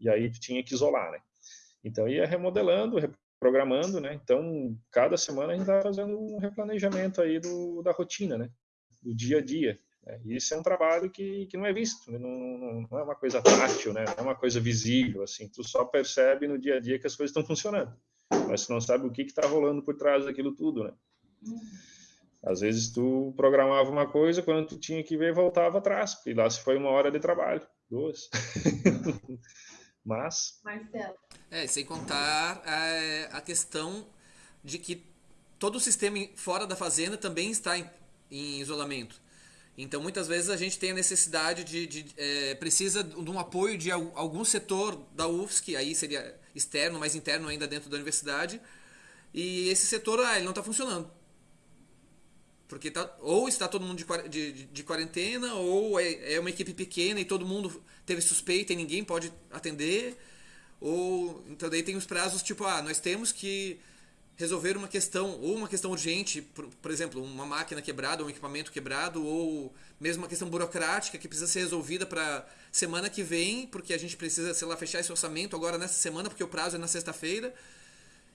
e aí tinha que isolar, né? Então ia remodelando, reprogramando, né? Então cada semana a gente estava fazendo um replanejamento aí do, da rotina, né? Do dia a dia. Né? E isso é um trabalho que, que não é visto, não, não, não, é uma coisa tátil, né? Não é uma coisa visível, assim. Tu só percebe no dia a dia que as coisas estão funcionando, mas tu não sabe o que está rolando por trás daquilo tudo, né? Às vezes tu programava uma coisa, quando tu tinha que ver, voltava atrás, e lá se foi uma hora de trabalho, duas. Mas. Marcelo. É, sem contar é, a questão de que todo o sistema fora da fazenda também está em, em isolamento. Então, muitas vezes a gente tem a necessidade de, de é, precisa de um apoio de algum setor da UFSC, aí seria externo, mas interno ainda dentro da universidade, e esse setor ah, ele não está funcionando. Porque tá, ou está todo mundo de, de, de quarentena, ou é, é, uma equipe pequena e todo mundo teve suspeita e ninguém pode atender. Ou então daí tem os prazos tipo, ah, nós temos que resolver uma questão, ou uma questão urgente, por, por exemplo, uma máquina quebrada, um equipamento quebrado, ou mesmo uma questão burocrática que precisa ser resolvida para semana que vem, porque a gente precisa, sei lá, fechar esse orçamento agora nessa semana, porque o prazo é na sexta-feira.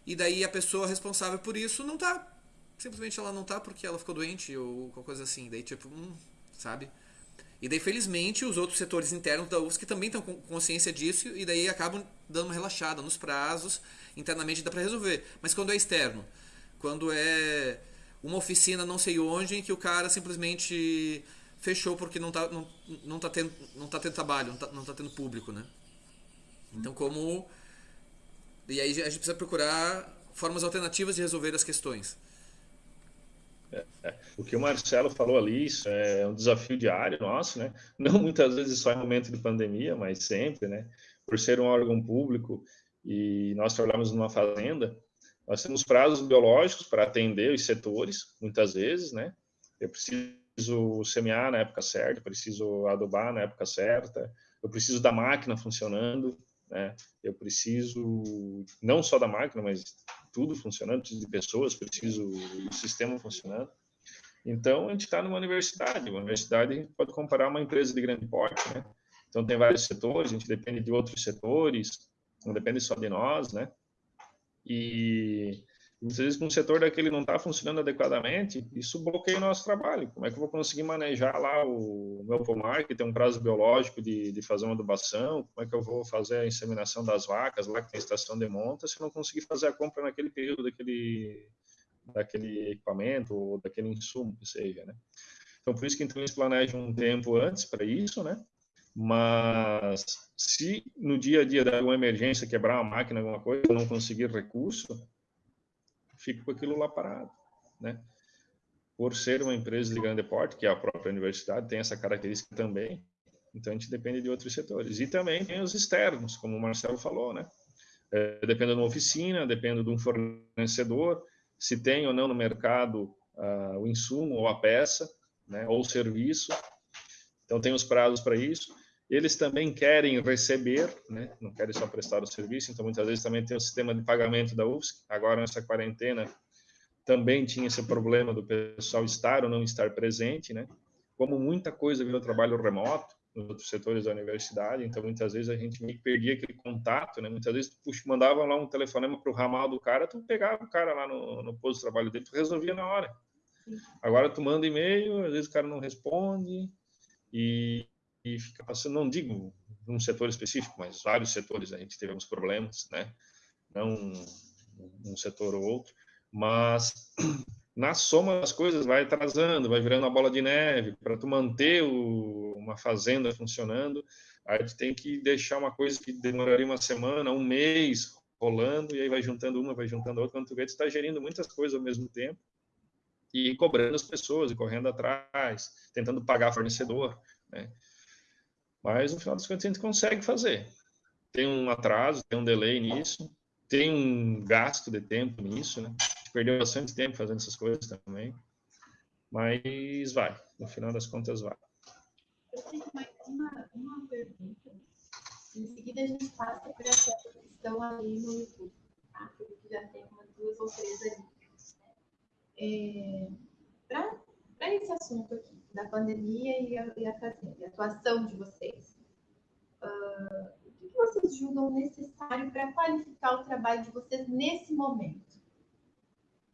E daí a pessoa responsável por isso não está simplesmente ela não tá porque ela ficou doente ou qualquer coisa assim. Daí, tipo, hum, sabe? E daí, felizmente, os outros setores internos da UFSC também estão com consciência disso e daí acabam dando uma relaxada nos prazos, internamente dá para resolver. Mas quando é externo, quando é uma oficina não sei onde em que o cara simplesmente fechou porque não tá, não, não tá, tendo, não tá tendo trabalho, não tá, não tá tendo público, né? Então, como... E aí a gente precisa procurar formas alternativas de resolver as questões. É, o que o Marcelo falou ali, isso é um desafio diário nosso, né? Não muitas vezes só em momento de pandemia, mas sempre, né? Por ser um órgão público e nós trabalhamos numa fazenda, nós temos prazos biológicos para atender os setores, muitas vezes, né? Eu preciso semear na época certa, preciso adubar na época certa, eu preciso da máquina funcionando, né? Eu preciso não só da máquina, mas tudo funcionando, preciso de pessoas, preciso do sistema funcionando. Então, a gente está numa universidade. Uma universidade a gente pode comparar uma empresa de grande porte, né? Então, tem vários setores, a gente depende de outros setores, não depende só de nós, né? E Muitas vezes, um setor daquele não está funcionando adequadamente, isso bloqueia o nosso trabalho. Como é que eu vou conseguir manejar lá o meu pomar, que tem um prazo biológico de, de fazer uma adubação? Como é que eu vou fazer a inseminação das vacas lá, que tem estação de monta, se eu não conseguir fazer a compra naquele período daquele, daquele equipamento ou daquele insumo que seja, né? Então, por isso que então, eles planejam um tempo antes para isso, né? Mas se no dia a dia dar uma emergência, quebrar uma máquina, alguma coisa, não conseguir recurso, fica com aquilo lá parado, né? Por ser uma empresa de grande porte, que é a própria universidade, tem essa característica também, então a gente depende de outros setores. E também tem os externos, como o Marcelo falou, né? É, depende de uma oficina, depende de um fornecedor, se tem ou não no mercado uh, o insumo ou a peça, né? Ou o serviço. Então tem os prazos para isso. Eles também querem receber, né? não querem só prestar o serviço, então muitas vezes também tem o sistema de pagamento da UFSC. Agora, nessa quarentena, também tinha esse problema do pessoal estar ou não estar presente, né? Como muita coisa virou trabalho remoto nos outros setores da universidade, então muitas vezes a gente meio que perdia aquele contato, né? Muitas vezes puxa, mandava lá um telefonema para o ramal do cara, tu pegava o cara lá no, no posto de trabalho dele, tu resolvia na hora. Agora tu manda e-mail, às vezes o cara não responde, e e fica passando, não digo num setor específico, mas vários setores a gente tivemos problemas, né? Não um setor ou outro, mas na soma das coisas vai atrasando, vai virando uma bola de neve. Para tu manter o, uma fazenda funcionando, a gente tem que deixar uma coisa que demoraria uma semana, um mês rolando, e aí vai juntando uma, vai juntando outra. Quando tu vê, tu está gerindo muitas coisas ao mesmo tempo. e cobrando as pessoas e correndo atrás, tentando pagar fornecedor, né? Mas no final das contas a gente consegue fazer. Tem um atraso, tem um delay nisso, tem um gasto de tempo nisso, né? Perdeu bastante tempo fazendo essas coisas também, mas vai. No final das contas vai. Eu tenho mais uma, uma pergunta. Em seguida a gente passa para aquelas que estão ali no YouTube, tá? Porque já tem umas duas ou três ali. É, para esse assunto aqui, da pandemia e a, e a, a atuação de vocês, uh, o que vocês julgam necessário para qualificar o trabalho de vocês nesse momento?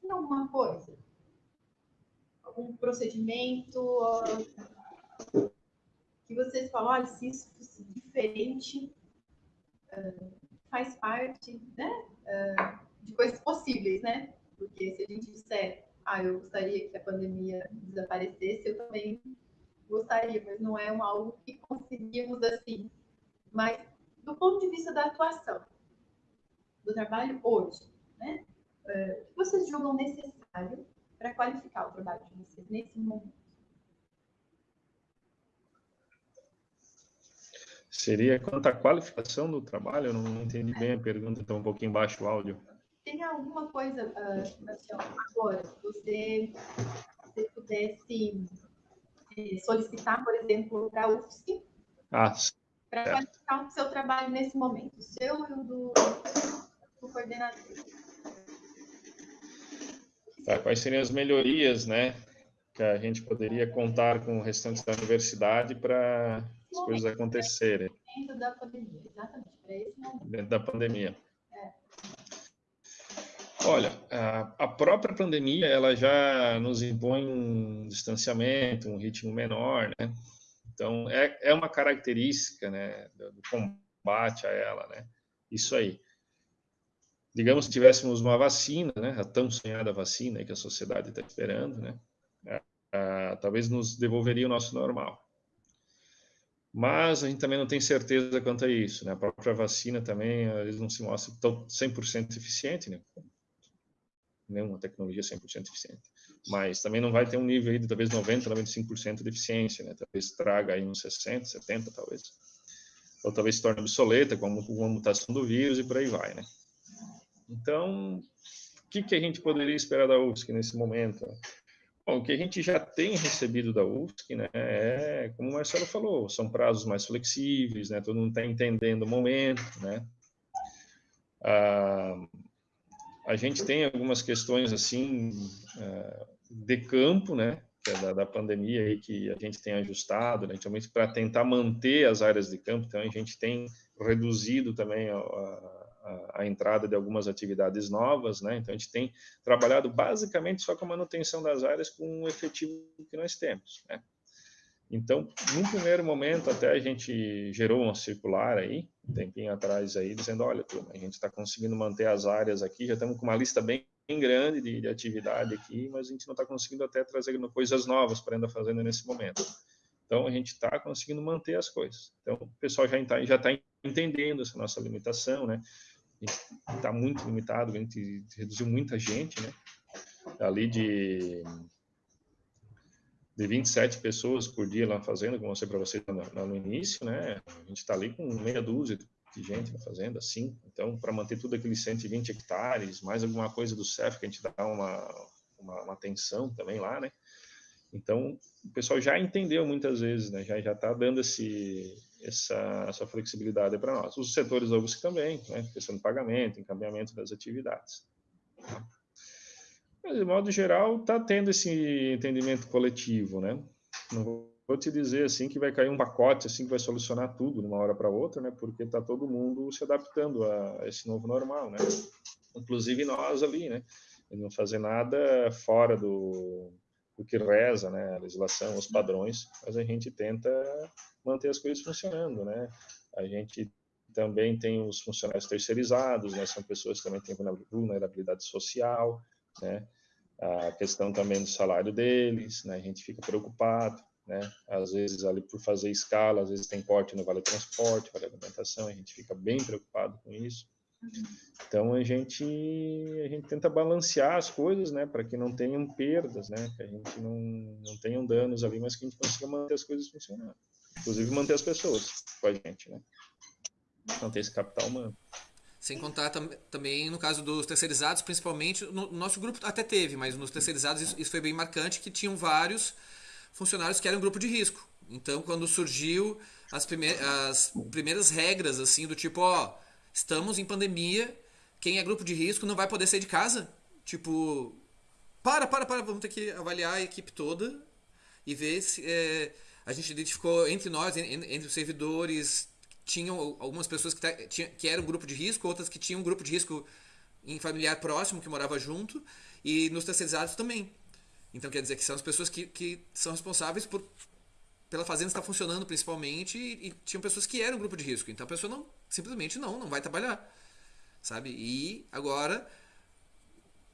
Tem alguma coisa? Algum procedimento? Uh, que vocês falam, olha, se isso fosse diferente, uh, faz parte né, de coisas possíveis, né? Porque se a gente disser ah, eu gostaria que a pandemia desaparecesse, eu também gostaria, mas não é um algo que conseguimos assim. Mas do ponto de vista da atuação, do trabalho hoje, né? O que vocês julgam necessário para qualificar o trabalho de vocês nesse momento? Seria quanto à qualificação do trabalho? Eu não entendi bem a pergunta, está um pouquinho baixo o áudio tem alguma coisa, uh, agora, se você, você pudesse eh, solicitar, por exemplo, para a UFSC, ah, para qualificar o seu trabalho nesse momento, o seu e o do, do coordenador. Tá, quais seriam as melhorias, né, que a gente poderia contar com o restante da universidade para as coisas acontecerem? Dentro da pandemia, exatamente, para esse momento. Dentro da pandemia. Olha, a própria pandemia ela já nos impõe um distanciamento, um ritmo menor, né? Então é, é uma característica, né, do combate a ela, né? Isso aí. Digamos que tivéssemos uma vacina, né, a tão sonhada vacina que a sociedade está esperando, né? talvez nos devolveria o nosso normal. Mas a gente também não tem certeza quanto a isso, né? A própria vacina também, vezes não se mostra tão 100% eficiente, né? Nenhuma tecnologia 100% eficiente. Mas também não vai ter um nível aí de talvez 90, 95% de eficiência, né? Talvez traga aí uns 60, 70 talvez. Ou talvez se torne obsoleta com uma mutação do vírus e por aí vai, né? Então, o que, que a gente poderia esperar da UFSC nesse momento? Bom, o que a gente já tem recebido da UFSC, né, é, como o Marcelo falou, são prazos mais flexíveis, né, todo mundo está entendendo o momento, né, ah, a gente tem algumas questões assim é, de campo, né, é da, da, pandemia aí que a gente tem ajustado, né, para tentar manter as áreas de campo, então a gente tem reduzido também a, a, a, entrada de algumas atividades novas, né, então a gente tem trabalhado basicamente só com a manutenção das áreas com o efetivo que nós temos, né. Então, num primeiro momento, até a gente gerou uma circular aí, um tempinho atrás aí, dizendo, olha, turma, a gente está conseguindo manter as áreas aqui, já estamos com uma lista bem, grande de, de, atividade aqui, mas a gente não está conseguindo até trazer coisas novas para ainda fazendo nesse momento. Então, a gente está conseguindo manter as coisas. Então, o pessoal já está já tá entendendo essa nossa limitação, né? A gente está muito limitado, a gente reduziu muita gente, né? Ali de de 27 pessoas por dia lá fazendo, como eu mostrei para vocês no, no, início, né? A gente está ali com meia dúzia de gente na fazenda, assim. Então, para manter tudo aqueles 120 hectares, mais alguma coisa do CEF, que a gente dá uma, uma, uma atenção também lá, né? Então, o pessoal já entendeu muitas vezes, né? Já está dando esse, essa, essa flexibilidade para nós. Os setores da também, né? Questão de pagamento, encaminhamento das atividades. Mas, de modo geral, está tendo esse entendimento coletivo, né? Não vou te dizer assim que vai cair um pacote assim que vai solucionar tudo de uma hora para outra, né? Porque está todo mundo se adaptando a esse novo normal, né? Inclusive nós ali, né? E não fazer nada fora do, do que reza, né? A legislação, os padrões, mas a gente tenta manter as coisas funcionando, né? A gente também tem os funcionários terceirizados, né? São pessoas que também têm vulnerabilidade social, né? A questão também do salário deles, né? A gente fica preocupado, né? Às vezes ali por fazer escala, às vezes tem corte no vale transporte, vale alimentação, a gente fica bem preocupado com isso. Então a gente a gente tenta balancear as coisas, né, para que não tenham perdas, né, que a gente não não tenham danos ali, mas que a gente consiga manter as coisas funcionando, inclusive manter as pessoas com a gente, né, manter esse capital humano. Sem contar tam também no caso dos terceirizados, principalmente no nosso grupo até teve, mas nos terceirizados isso, isso foi bem marcante que tinham vários funcionários que eram grupo de risco. Então quando surgiu as, as primeiras regras assim do tipo, ó, estamos em pandemia, quem é grupo de risco não vai poder sair de casa. Tipo, para, para, para, vamos ter que avaliar a equipe toda e ver se é, a gente identificou entre nós, entre os servidores, tinham algumas pessoas que, tinha, que eram grupo de risco, outras que tinham um grupo de risco em familiar próximo que morava junto, e nos terceirizados também. Então quer dizer que são as pessoas que, que são responsáveis por pela fazenda estar funcionando principalmente e, e tinham pessoas que eram grupo de risco. Então a pessoa não simplesmente não, não vai trabalhar sabe? E agora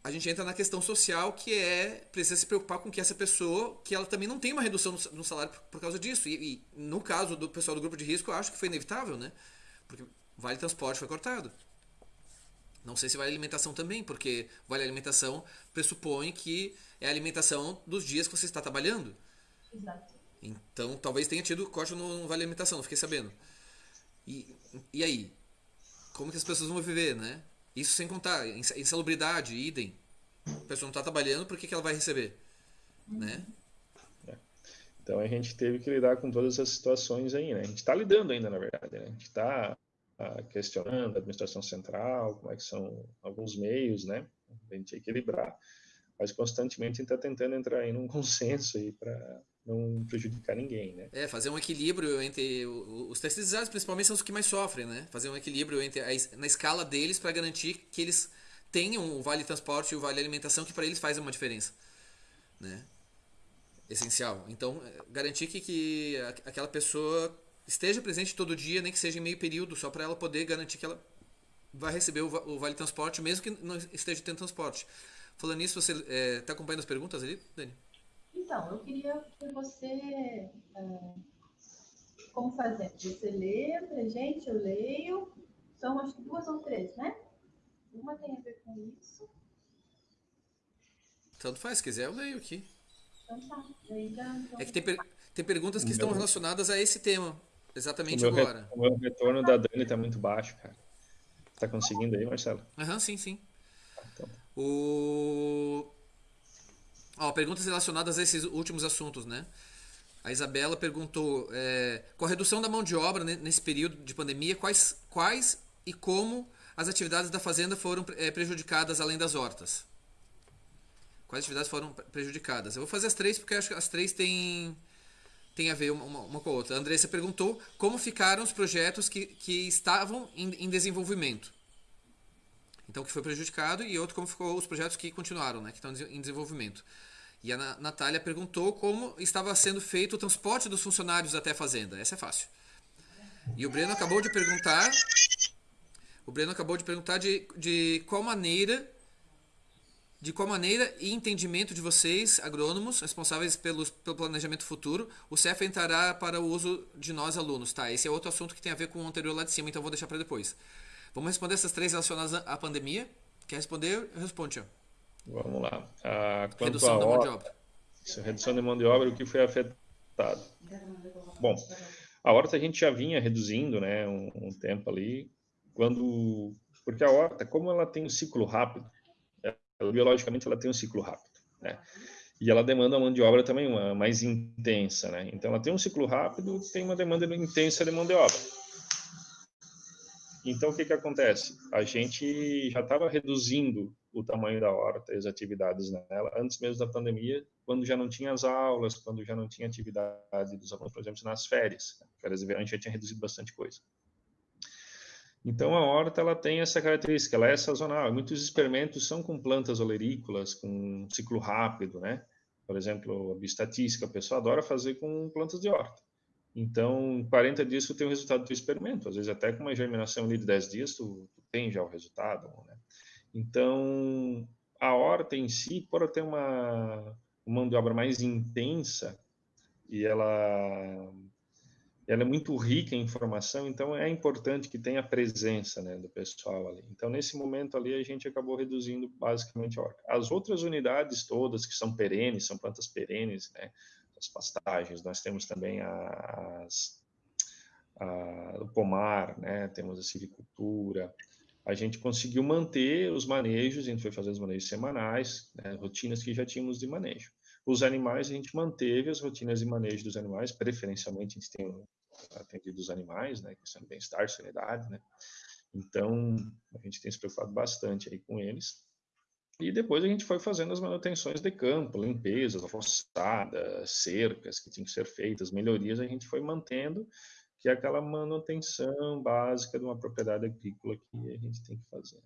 a gente entra na questão social que é precisa se preocupar com que essa pessoa que ela também não tem uma redução no salário por, causa disso. E, e, no caso do pessoal do grupo de risco eu acho que foi inevitável né? Porque vale transporte foi cortado. Não sei se vale alimentação também porque vale alimentação pressupõe que é a alimentação dos dias que você está trabalhando. Exato. então talvez tenha tido corte no vale alimentação não fiquei sabendo. E, e aí? Como que as pessoas vão viver, né? Isso sem contar insalubridade, idem. A pessoa não está trabalhando, por que, que ela vai receber? Né? É. Então a gente teve que lidar com todas essas situações aí, né? A gente está lidando ainda, na verdade, né? A gente está ah, questionando a administração central, como é que são alguns meios, né? A gente equilibrar, mas constantemente a gente está tentando entrar em um consenso aí para não prejudicar ninguém, né? É, fazer um equilíbrio entre os terceirizados, principalmente são os que mais sofrem, né? Fazer um equilíbrio entre a, na escala deles para garantir que eles tenham o vale transporte e o vale alimentação que para eles faz uma diferença, né? Essencial. Então, é, garantir que, que aquela pessoa esteja presente todo dia, nem que seja em meio período, só para ela poder garantir que ela vai receber o, vale transporte, mesmo que não esteja tendo transporte. Falando nisso, você está é, tá acompanhando as perguntas ali, Dani? Então, eu queria que você. É, como fazer? Você lê pra gente, eu leio. São acho que duas ou três, né? Uma tem a ver com isso. Tanto faz, se quiser eu leio aqui. Então tá. então... É que tem, per tem perguntas que estão relacionadas a esse tema. Exatamente o agora. o meu retorno da Dani está muito baixo, cara. Tá conseguindo aí, Marcelo? Aham, uhum, sim, sim. Ah, então. O... Ó, perguntas relacionadas a esses últimos assuntos, né? A Isabela perguntou: é, com a redução da mão de obra nesse período de pandemia, quais, quais e como as atividades da fazenda foram é, prejudicadas além das hortas? Quais atividades foram prejudicadas? Eu vou fazer as três porque acho que as três têm, têm a ver uma, uma, com a outra. A Andressa perguntou como ficaram os projetos que, que estavam em, em desenvolvimento. Então, que foi prejudicado e outro como ficou os projetos que continuaram, né, que estão em desenvolvimento. E a Natália perguntou como estava sendo feito o transporte dos funcionários até a fazenda. Essa é fácil. E o Breno acabou de perguntar. O Breno acabou de perguntar de, de qual maneira. De qual maneira e entendimento de vocês, agrônomos, responsáveis pelos, pelo planejamento futuro, o CEF entrará para o uso de nós alunos? Tá, esse é outro assunto que tem a ver com o anterior lá de cima, então vou deixar para depois. Vamos responder essas três relacionadas à pandemia? Quer responder? Responde, Tiago. Vamos lá. Ah, redução da mão de obra. Redução de mão de obra, o que foi afetado? Bom, a horta a gente já vinha reduzindo, né, um, um tempo ali, quando porque a horta, como ela tem um ciclo rápido, ela, biologicamente ela tem um ciclo rápido, né? E ela demanda uma mão de obra também uma, mais intensa, né? Então ela tem um ciclo rápido, tem uma demanda intensa de mão de obra. Então o que que acontece? A gente já estava reduzindo o tamanho da horta e as atividades nela, antes mesmo da pandemia, quando já não tinha as aulas, quando já não tinha atividade dos alunos, por exemplo, nas férias. Né? Férias de verão já tinha reduzido bastante coisa. Então, a horta ela tem essa característica, ela é sazonal. Muitos experimentos são com plantas olerícolas, com ciclo rápido, né? Por exemplo, a bioestatística, a pessoa adora fazer com plantas de horta. Então, 40 dias tu tem o resultado do experimento. Às vezes, até com uma germinação de 10 dias, tu, tu tem já o resultado, né? Então, a horta em si, por ter uma, mão de obra mais intensa, e ela, ela é muito rica em informação, então é importante que tenha a presença né, do pessoal ali. Então, nesse momento ali, a gente acabou reduzindo basicamente a horta. As outras unidades todas, que são perenes, são plantas perenes, né, as pastagens, nós temos também as, a, o pomar, né, temos a silvicultura, a gente conseguiu manter os manejos, a gente foi fazer os manejos semanais, né, rotinas que já tínhamos de manejo. Os animais, a gente manteve as rotinas de manejo dos animais, preferencialmente a gente tem atendido os animais, né, questão de bem-estar, sanidade, né. Então, a gente tem se preocupado bastante aí com eles. E depois a gente foi fazendo as manutenções de campo, limpezas, roçadas, cercas que tinham que ser feitas, melhorias a gente foi mantendo, que é aquela manutenção básica de uma propriedade agrícola que a gente tem que fazer.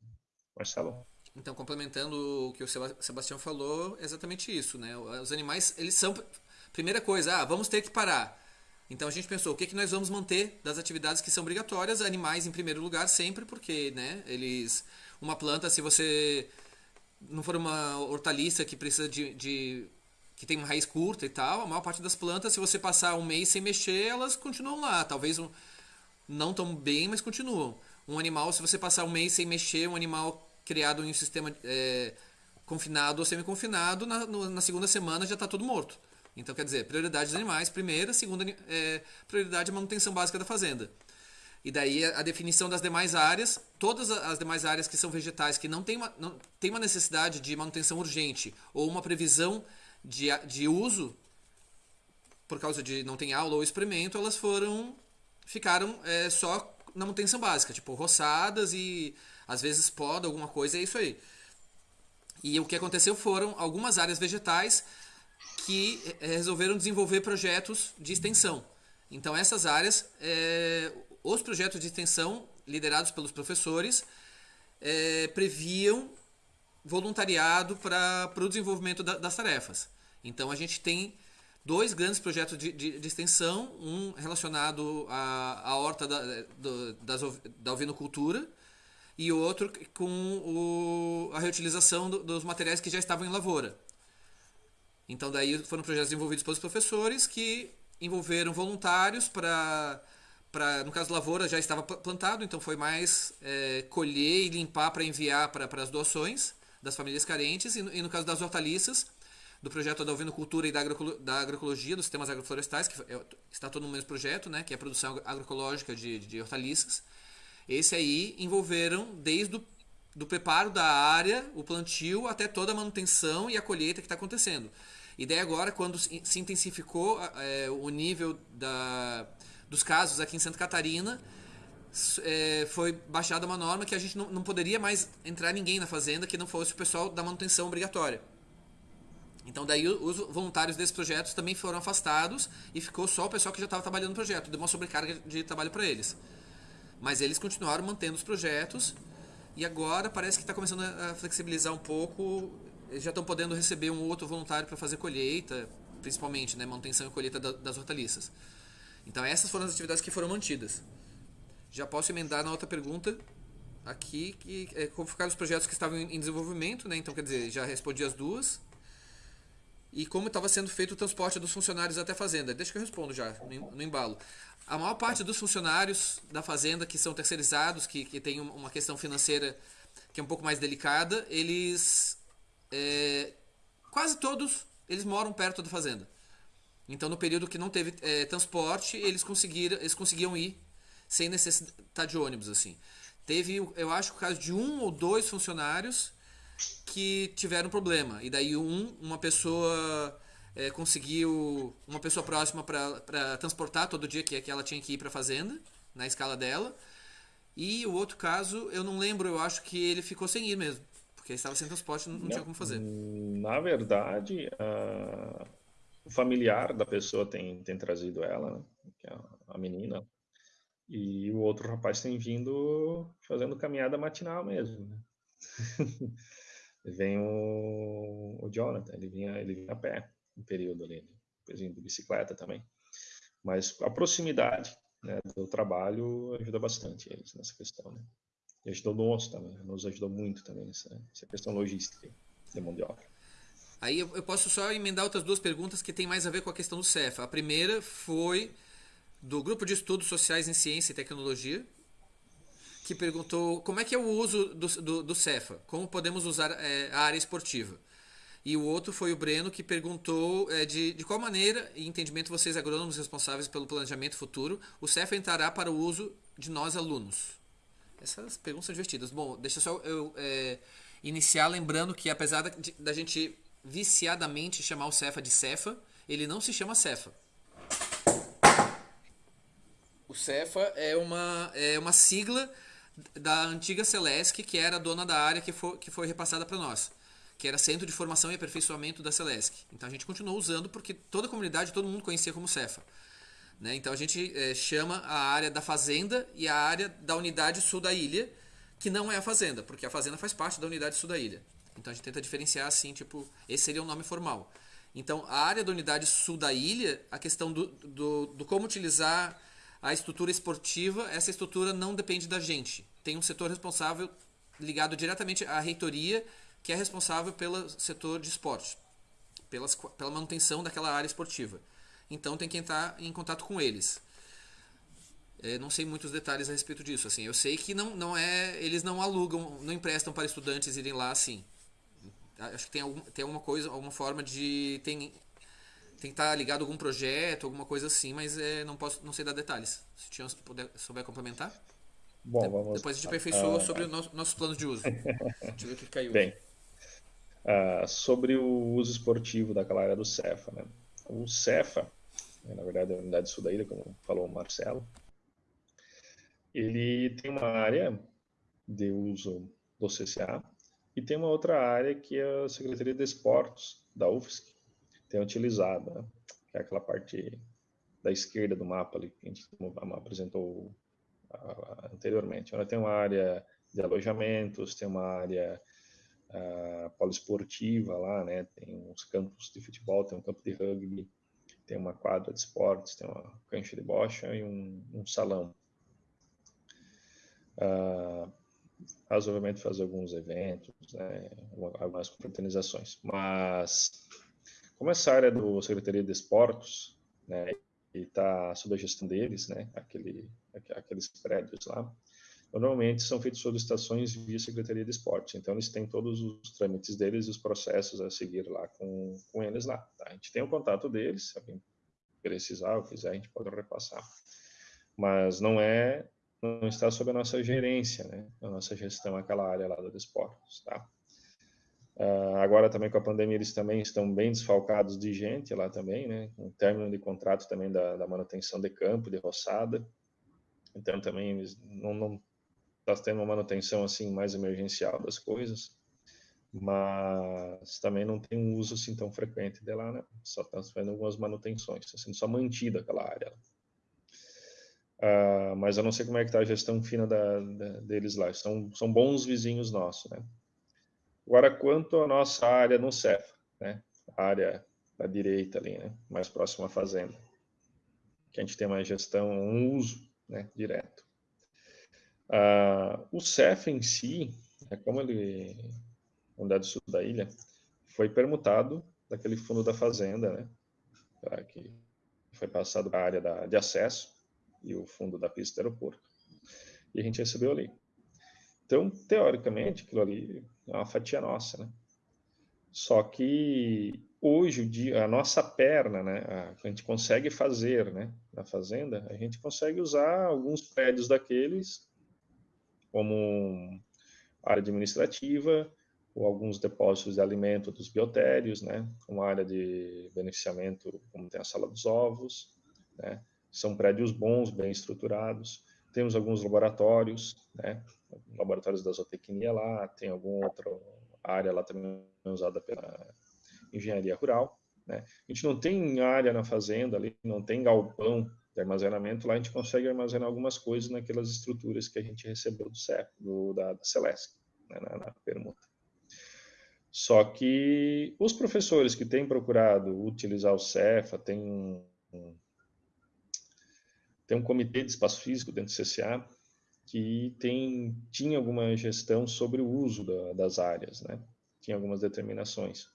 Marcelo? Então, complementando o que o Sebastião falou, é exatamente isso, né? Os animais, eles são primeira coisa, ah, vamos ter que parar. Então a gente pensou, o que, que nós vamos manter das atividades que são obrigatórias? Animais em primeiro lugar sempre, porque, né, eles uma planta, se você não for uma hortaliça que precisa de, de que tem uma raiz curta e tal, a maior parte das plantas, se você passar um mês sem mexer, elas continuam lá. Talvez um, não tão bem, mas continuam. Um animal, se você passar um mês sem mexer, um animal criado em um sistema é, confinado ou semi-confinado, na, na segunda semana já está todo morto. Então, quer dizer, prioridade dos animais, primeira, segunda, é, prioridade a manutenção básica da fazenda. E daí a, a, definição das demais áreas, todas as demais áreas que são vegetais, que não tem uma, não, tem uma necessidade de manutenção urgente ou uma previsão de, de uso, por causa de não tem aula ou experimento, elas foram, ficaram é, só na manutenção básica, tipo roçadas e às vezes poda, alguma coisa, é isso aí. E o que aconteceu foram algumas áreas vegetais que é, resolveram desenvolver projetos de extensão. Então essas áreas, é, os projetos de extensão liderados pelos professores é, previam voluntariado para o desenvolvimento da, das tarefas. Então a gente tem dois grandes projetos de, de, de extensão, um relacionado à, à horta da, do, das, da ovinocultura e outro com o, a reutilização do, dos materiais que já estavam em lavoura. Então daí foram projetos desenvolvidos pelos professores que envolveram voluntários para para no caso lavoura já estava plantado, então foi mais é, colher e limpar para enviar para as doações das famílias carentes e no, e no caso das hortaliças do projeto da ovinocultura e da, agrocolo, da agroecologia, dos sistemas agroflorestais, que é, está todo no mesmo projeto, né, que é a produção agroecológica de, de hortaliças. Esse aí envolveram desde o do preparo da área, o plantio, até toda a manutenção e a colheita que está acontecendo. E daí agora, quando se intensificou é, o nível da, dos casos aqui em Santa Catarina, é, foi baixada uma norma que a gente não, não poderia mais entrar ninguém na fazenda que não fosse o pessoal da manutenção obrigatória. Então daí os voluntários desses projetos também foram afastados e ficou só o pessoal que já estava trabalhando no projeto, deu uma sobrecarga de trabalho para eles. Mas eles continuaram mantendo os projetos e agora parece que está começando a flexibilizar um pouco. Eles já estão podendo receber um outro voluntário para fazer colheita, principalmente, né, manutenção e colheita das hortaliças. Então essas foram as atividades que foram mantidas. Já posso emendar na outra pergunta aqui, que é como ficaram os projetos que estavam em desenvolvimento, né? Então, quer dizer, já respondi as duas e como estava sendo feito o transporte dos funcionários até a fazenda. Deixa que eu respondo já, no embalo. A maior parte dos funcionários da fazenda que são terceirizados, que, que tem uma questão financeira que é um pouco mais delicada, eles. É, quase todos eles moram perto da fazenda. Então, no período que não teve é, transporte, eles conseguiram, eles conseguiam ir sem necessidade de ônibus, assim. Teve, eu acho, o caso de um ou dois funcionários que tiveram problema. E daí um, uma pessoa é, conseguiu, uma pessoa próxima para transportar todo dia que, que ela tinha que ir para a fazenda, na escala dela. E o outro caso, eu não lembro, eu acho que ele ficou sem ir mesmo. Porque estava sem transporte, não, não, tinha como fazer. Na verdade, a... o familiar da pessoa tem, tem trazido ela, né? que é a menina. E o outro rapaz tem vindo fazendo caminhada matinal mesmo. Né? vem o, o Jonathan, ele vinha, ele vinha a pé no período ali, depois de bicicleta também. Mas a proximidade né, do trabalho ajuda bastante eles nessa questão. Né? E ajudou nos também, nos ajudou muito também nessa, nessa questão logística de mão de obra. Aí eu posso só emendar outras duas perguntas que tem mais a ver com a questão do CEFA. A primeira foi do Grupo de Estudos Sociais em Ciência e Tecnologia, que perguntou como é que é o uso do, do, do Cefa, como podemos usar é, a área esportiva. E o outro foi o Breno, que perguntou é, de, de qual maneira, em entendimento vocês agrônomos responsáveis pelo planejamento futuro, o Cefa entrará para o uso de nós alunos. Essas perguntas são divertidas. Bom, deixa só eu é, iniciar lembrando que apesar da, da gente viciadamente chamar o Cefa de Cefa, ele não se chama Cefa. O Cefa é uma, é uma sigla da antiga Celesc, que era dona da área que foi, que foi repassada para nós, que era Centro de Formação e Aperfeiçoamento da Celesc. Então a gente continuou usando porque toda a comunidade, todo mundo conhecia como Cefa. Né? Então a gente é, chama a área da fazenda e a área da unidade sul da ilha, que não é a fazenda, porque a fazenda faz parte da unidade sul da ilha. Então a gente tenta diferenciar assim, tipo, esse seria o nome formal. Então a área da unidade sul da ilha, a questão do, do, do como utilizar a estrutura esportiva, essa estrutura não depende da gente. Tem um setor responsável ligado diretamente à reitoria, que é responsável pelo setor de esporte, pelas, pela manutenção daquela área esportiva. Então tem que entrar em contato com eles. É, não sei muitos detalhes a respeito disso. Assim, eu sei que não, não é, eles não alugam, não emprestam para estudantes irem lá assim. Acho que tem, algum, tem alguma coisa, alguma forma de tem tem que estar tá ligado a algum projeto, alguma coisa assim, mas é, não posso, não sei dar detalhes. Se tinha puder, souber complementar. Bom, De, vamos. Depois a gente aperfeiçoa uh, sobre os nosso, nossos planos de uso. Deixa eu ver o que caiu. Bem, uh, sobre o uso esportivo daquela área do Cefa, né? O Cefa, na verdade é a unidade sul da ilha, como falou o Marcelo, ele tem uma área de uso do CCA e tem uma outra área que é a Secretaria de Esportes da UFSC, tem utilizado, né? que é aquela parte da esquerda do mapa ali, que a gente apresentou anteriormente. Ela tem uma área de alojamentos, tem uma área uh, poliesportiva lá, né? Tem uns campos de futebol, tem um campo de rugby, tem uma quadra de esportes, tem uma cancha de bocha e um, um salão. Uh, razoavelmente fazer alguns eventos, né? algumas confraternizações, mas como essa área do Secretaria de Esportes, né, e está sob a gestão deles, né, aquele, aqueles prédios lá, normalmente são feitas solicitações via Secretaria de Esportes. Então, eles têm todos os trâmites deles e os processos a seguir lá com, com eles lá. Tá? A gente tem o contato deles, se alguém precisar ou quiser, a gente pode repassar. Mas não é, não está sob a nossa gerência, né, a nossa gestão, aquela área lá do esportes, tá? Uh, agora também com a pandemia eles também estão bem desfalcados de gente lá também, né? Um término de contrato também da, da manutenção de campo, de roçada. Então também eles não, não tá tendo uma manutenção assim mais emergencial das coisas, mas também não tem um uso assim tão frequente de lá, né? Só estão fazendo algumas manutenções, está sendo só mantida aquela área. Uh, mas eu não sei como é que está a gestão fina da, da, deles lá. São, são bons vizinhos nossos, né? Agora, quanto à nossa área no CEF, né? a área da direita ali, né? mais próxima à fazenda, que a gente tem uma gestão, um uso né? direto. Uh, o CEF em si, é como ele, unidade sul da ilha, foi permutado daquele fundo da fazenda, né? que foi passado para a área da, de acesso e o fundo da pista do aeroporto. E a gente recebeu ali. Então, teoricamente, aquilo ali é uma fatia nossa, né? Só que hoje a nossa perna, né, a gente consegue fazer, né, na fazenda, a gente consegue usar alguns prédios daqueles como área administrativa ou alguns depósitos de alimento dos biotérios, né, uma área de beneficiamento, como tem a sala dos ovos, né, são prédios bons, bem estruturados. Temos alguns laboratórios, né, laboratórios da zootecnia lá, tem alguma outra área lá também usada pela engenharia rural. Né? A gente não tem área na fazenda ali, não tem galpão de armazenamento, lá a gente consegue armazenar algumas coisas naquelas estruturas que a gente recebeu do CEP, do, da, da Celesc, né, na, na permuta. Só que os professores que têm procurado utilizar o CEFA, tem um, tem um comitê de espaço físico dentro do CCA, que tem, tinha alguma gestão sobre o uso da, das áreas, né? Tinha algumas determinações.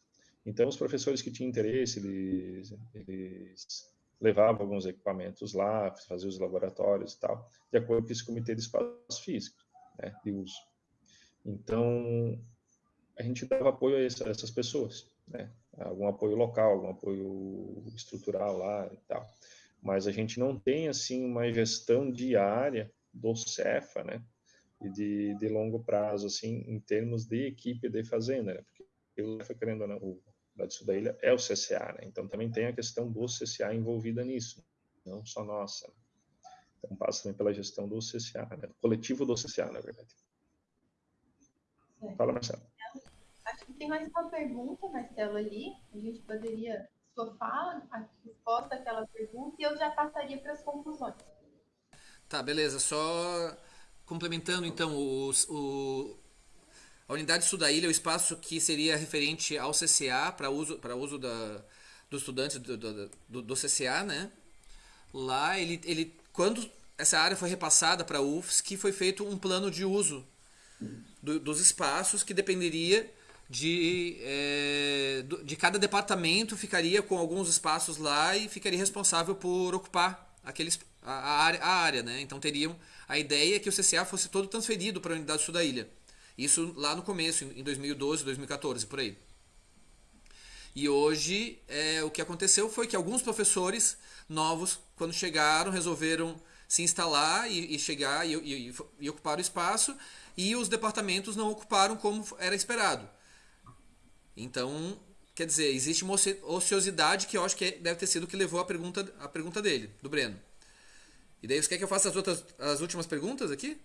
Então, os professores que tinham interesse, eles, eles levava alguns equipamentos lá, fazia os laboratórios e tal, de acordo com esse comitê de espaço físico, né, de uso. Então, a gente dava apoio a, essa, a essas pessoas, né, algum apoio local, algum apoio estrutural lá e tal. Mas a gente não tem, assim, uma gestão diária do Cefa, né, e de, de longo prazo, assim, em termos de equipe de fazenda, né, porque o Cefa, querendo ou não, o Sul da Ilha é o CCA, né? Então também tem a questão do CCA envolvida nisso, não só nossa. Né? Então passa também pela gestão do CCA, né? coletivo do CCA, na verdade. Fala, Marcelo. Acho que tem mais uma pergunta, Marcelo, ali. A gente poderia sofar a resposta àquela pergunta e eu já passaria para as conclusões. Tá, beleza. Só complementando então os, o, a unidade sul da ilha é o espaço que seria referente ao CCA, para uso, para uso da, do, do, do, do, CCA, né? Lá, ele, ele, quando essa área foi repassada para a UFSC, foi feito um plano de uso do, dos espaços que dependeria de, é, de cada departamento, ficaria com alguns espaços lá e ficaria responsável por ocupar aqueles, a, a, área, a área, né? Então teriam a ideia que o CCA fosse todo transferido para a unidade sul da ilha. Isso lá no começo, em 2012, 2014, por aí. E hoje, é, o que aconteceu foi que alguns professores novos, quando chegaram, resolveram se instalar e, e chegar e, e, e, ocupar o espaço, e os departamentos não ocuparam como era esperado. Então, quer dizer, existe uma ociosidade que eu acho que é, deve ter sido o que levou a pergunta, a pergunta dele, do Breno. E daí você quer que eu faça as, outras, as últimas perguntas aqui?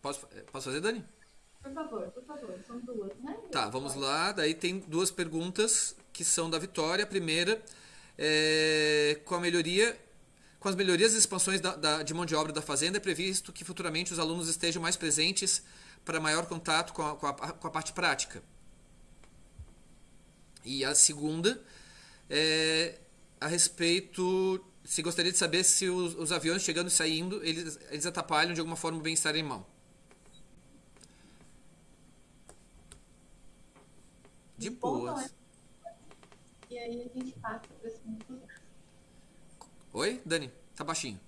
Posso, posso fazer, Dani? Por favor, por favor. São duas, né? Tá, vamos lá. Daí tem duas perguntas que são da Vitória. A primeira é com a melhoria. Com as melhorias e expansões da, da, de mão de obra da fazenda, é previsto que futuramente os alunos estejam mais presentes para maior contato com a, com a, com a parte prática. E a segunda é a respeito se gostaria de saber se os, os, aviões chegando e saindo, eles, eles atrapalham de alguma forma o bem-estar animal. De boas. E aí a gente passa para conclusões. Oi, Dani? Tá baixinho.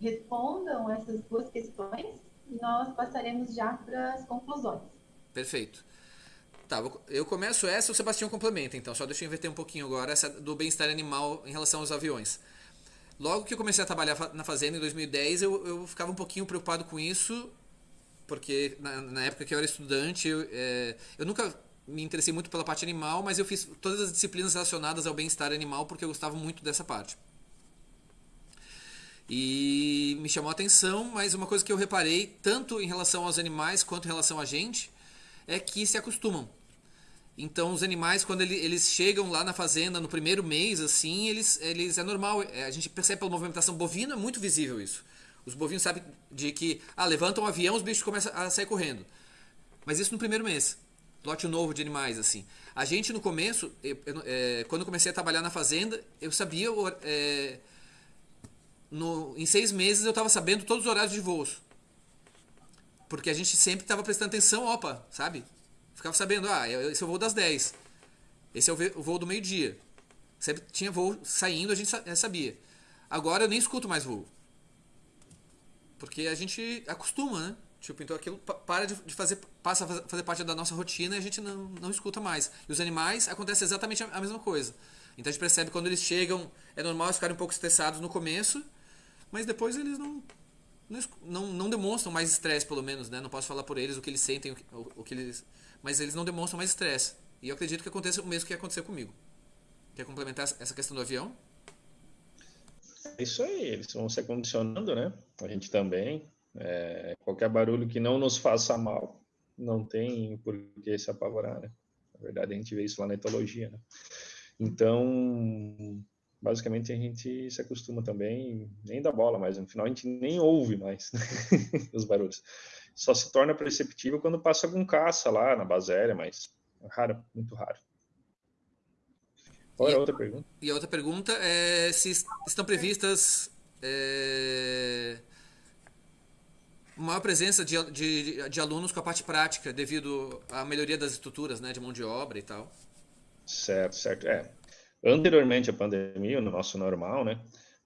Respondam essas duas questões e nós passaremos já para as conclusões. Perfeito. Tá, eu começo essa o Sebastião complementa, então. Só deixa eu inverter um pouquinho agora essa do bem-estar animal em relação aos aviões. Logo que eu comecei a trabalhar na fazenda em 2010, eu, eu ficava um pouquinho preocupado com isso, porque na, na época que eu era estudante, eu, é, eu nunca me interessei muito pela parte animal, mas eu fiz todas as disciplinas relacionadas ao bem-estar animal porque eu gostava muito dessa parte. E me chamou a atenção, mas uma coisa que eu reparei, tanto em relação aos animais quanto em relação a gente, é que se acostumam. Então os animais, quando ele, eles chegam lá na fazenda no primeiro mês, assim, eles, eles é normal. É, a gente percebe pela movimentação bovina, é muito visível isso. Os bovinos sabem de que, ah, levantam um avião, os bichos começam a sair correndo. Mas isso no primeiro mês lote novo de animais, assim. A gente, no começo, eu, eu, é, quando eu comecei a trabalhar na fazenda, eu sabia, é, no, em seis meses eu estava sabendo todos os horários de voos. Porque a gente sempre estava prestando atenção, opa, sabe? Ficava sabendo, ah, esse é o voo das 10. Esse é o voo do meio-dia. Sempre tinha voo saindo, a gente sabia. Agora eu nem escuto mais voo. Porque a gente acostuma, né? Tipo, então aquilo para de fazer, passa a fazer parte da nossa rotina e a gente não, não escuta mais. E os animais acontece exatamente a mesma coisa. Então a gente percebe quando eles chegam, é normal eles ficarem um pouco estressados no começo, mas depois eles não não, não demonstram mais estresse, pelo menos, né? Não posso falar por eles o que eles sentem, o, o que eles, mas eles não demonstram mais estresse. E eu acredito que aconteça o mesmo que aconteceu comigo. Quer complementar essa questão do avião? É isso aí, eles vão se condicionando, né? A gente também. É, qualquer barulho que não nos faça mal, não tem por que se apavorar, né? Na verdade, a gente vê isso lá na etologia, né? Então, basicamente, a gente se acostuma também, nem dá bola mais, no final a gente nem ouve mais né? os barulhos. Só se torna perceptível quando passa algum caça lá na base aérea, mas é raro, muito raro. Qual é a outra pergunta? E a outra pergunta é se estão previstas é, maior presença de, de, de, alunos com a parte prática, devido à melhoria das estruturas, né, de mão de obra e tal. Certo, certo. É. Anteriormente à pandemia, no nosso normal, né,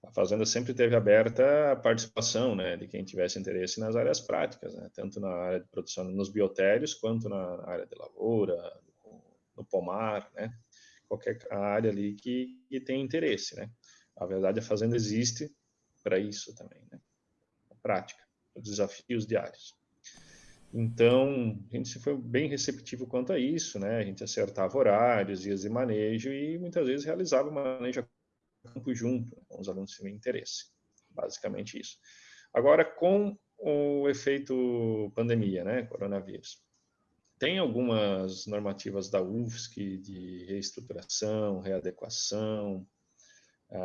a fazenda sempre teve aberta a participação, né, de quem tivesse interesse nas áreas práticas, né, tanto na área de produção nos biotérios quanto na área de lavoura, no pomar, né, qualquer área ali que, que tem interesse, né. A verdade, a fazenda existe para isso também, né, a prática, os desafios diários. Então, a gente foi bem receptivo quanto a isso, né? A gente acertava horários, dias de manejo e muitas vezes realizava o manejo a campo junto, com os alunos que tinham interesse. Basicamente isso. Agora, com o efeito pandemia, né? Coronavírus. Tem algumas normativas da UFSC de reestruturação, readequação,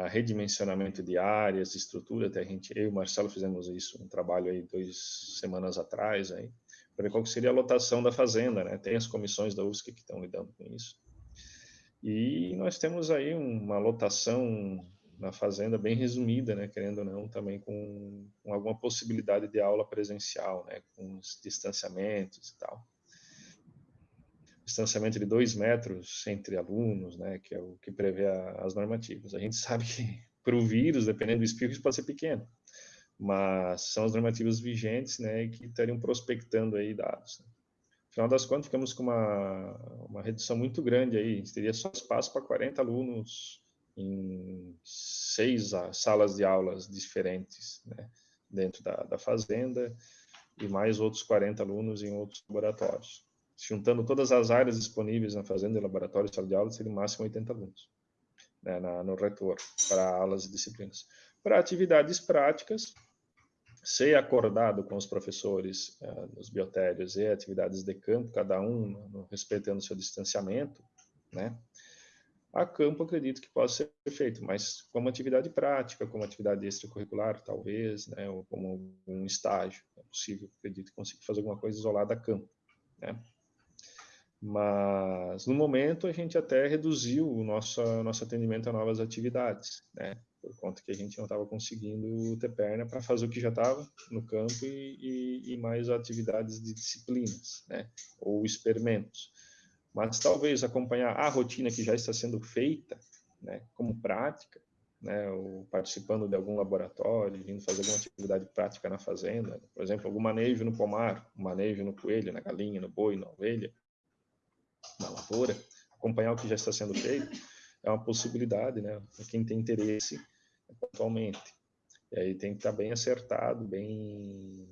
redimensionamento de áreas, estrutura. Até a gente, eu e o Marcelo fizemos isso, um trabalho aí duas semanas atrás aí para ver qual seria a lotação da fazenda, né? Tem as comissões da USC que estão lidando com isso. E nós temos aí uma lotação na fazenda bem resumida, né? Querendo ou não, também com, com alguma possibilidade de aula presencial, né? Com os distanciamentos e tal. Distanciamento de dois metros entre alunos, né? Que é o que prevê a, as normativas. A gente sabe que para o vírus, dependendo do espírito, isso pode ser pequeno mas são as normativas vigentes, né, que estariam prospectando aí dados. Né. Afinal das contas, ficamos com uma, uma redução muito grande aí, a gente teria só espaço para 40 alunos em seis salas de aulas diferentes, né, dentro da, da fazenda, e mais outros 40 alunos em outros laboratórios. Juntando todas as áreas disponíveis na fazenda, laboratório e sala de aula, seria máximo 80 alunos né, na, no retor, para aulas e disciplinas. Para atividades práticas, ser acordado com os professores uh, nos biotérios e atividades de campo, cada um respeitando seu distanciamento, né? A campo acredito que possa ser feito, mas como atividade prática, como atividade extracurricular, talvez, né? Ou como um estágio, é possível, acredito consiga fazer alguma coisa isolada a campo, né? Mas no momento a gente até reduziu o nosso nosso atendimento a novas atividades, né? Por conta que a gente não estava conseguindo ter perna para fazer o que já estava no campo e, e, e, mais atividades de disciplinas, né, ou experimentos. Mas talvez acompanhar a rotina que já está sendo feita, né, como prática, né, ou participando de algum laboratório, vindo fazer alguma atividade prática na fazenda, por exemplo, algum manejo no pomar, manejo no coelho, na galinha, no boi, na ovelha, na lavoura, acompanhar o que já está sendo feito é uma possibilidade, né, para quem tem interesse atualmente. E aí tem que estar bem acertado, bem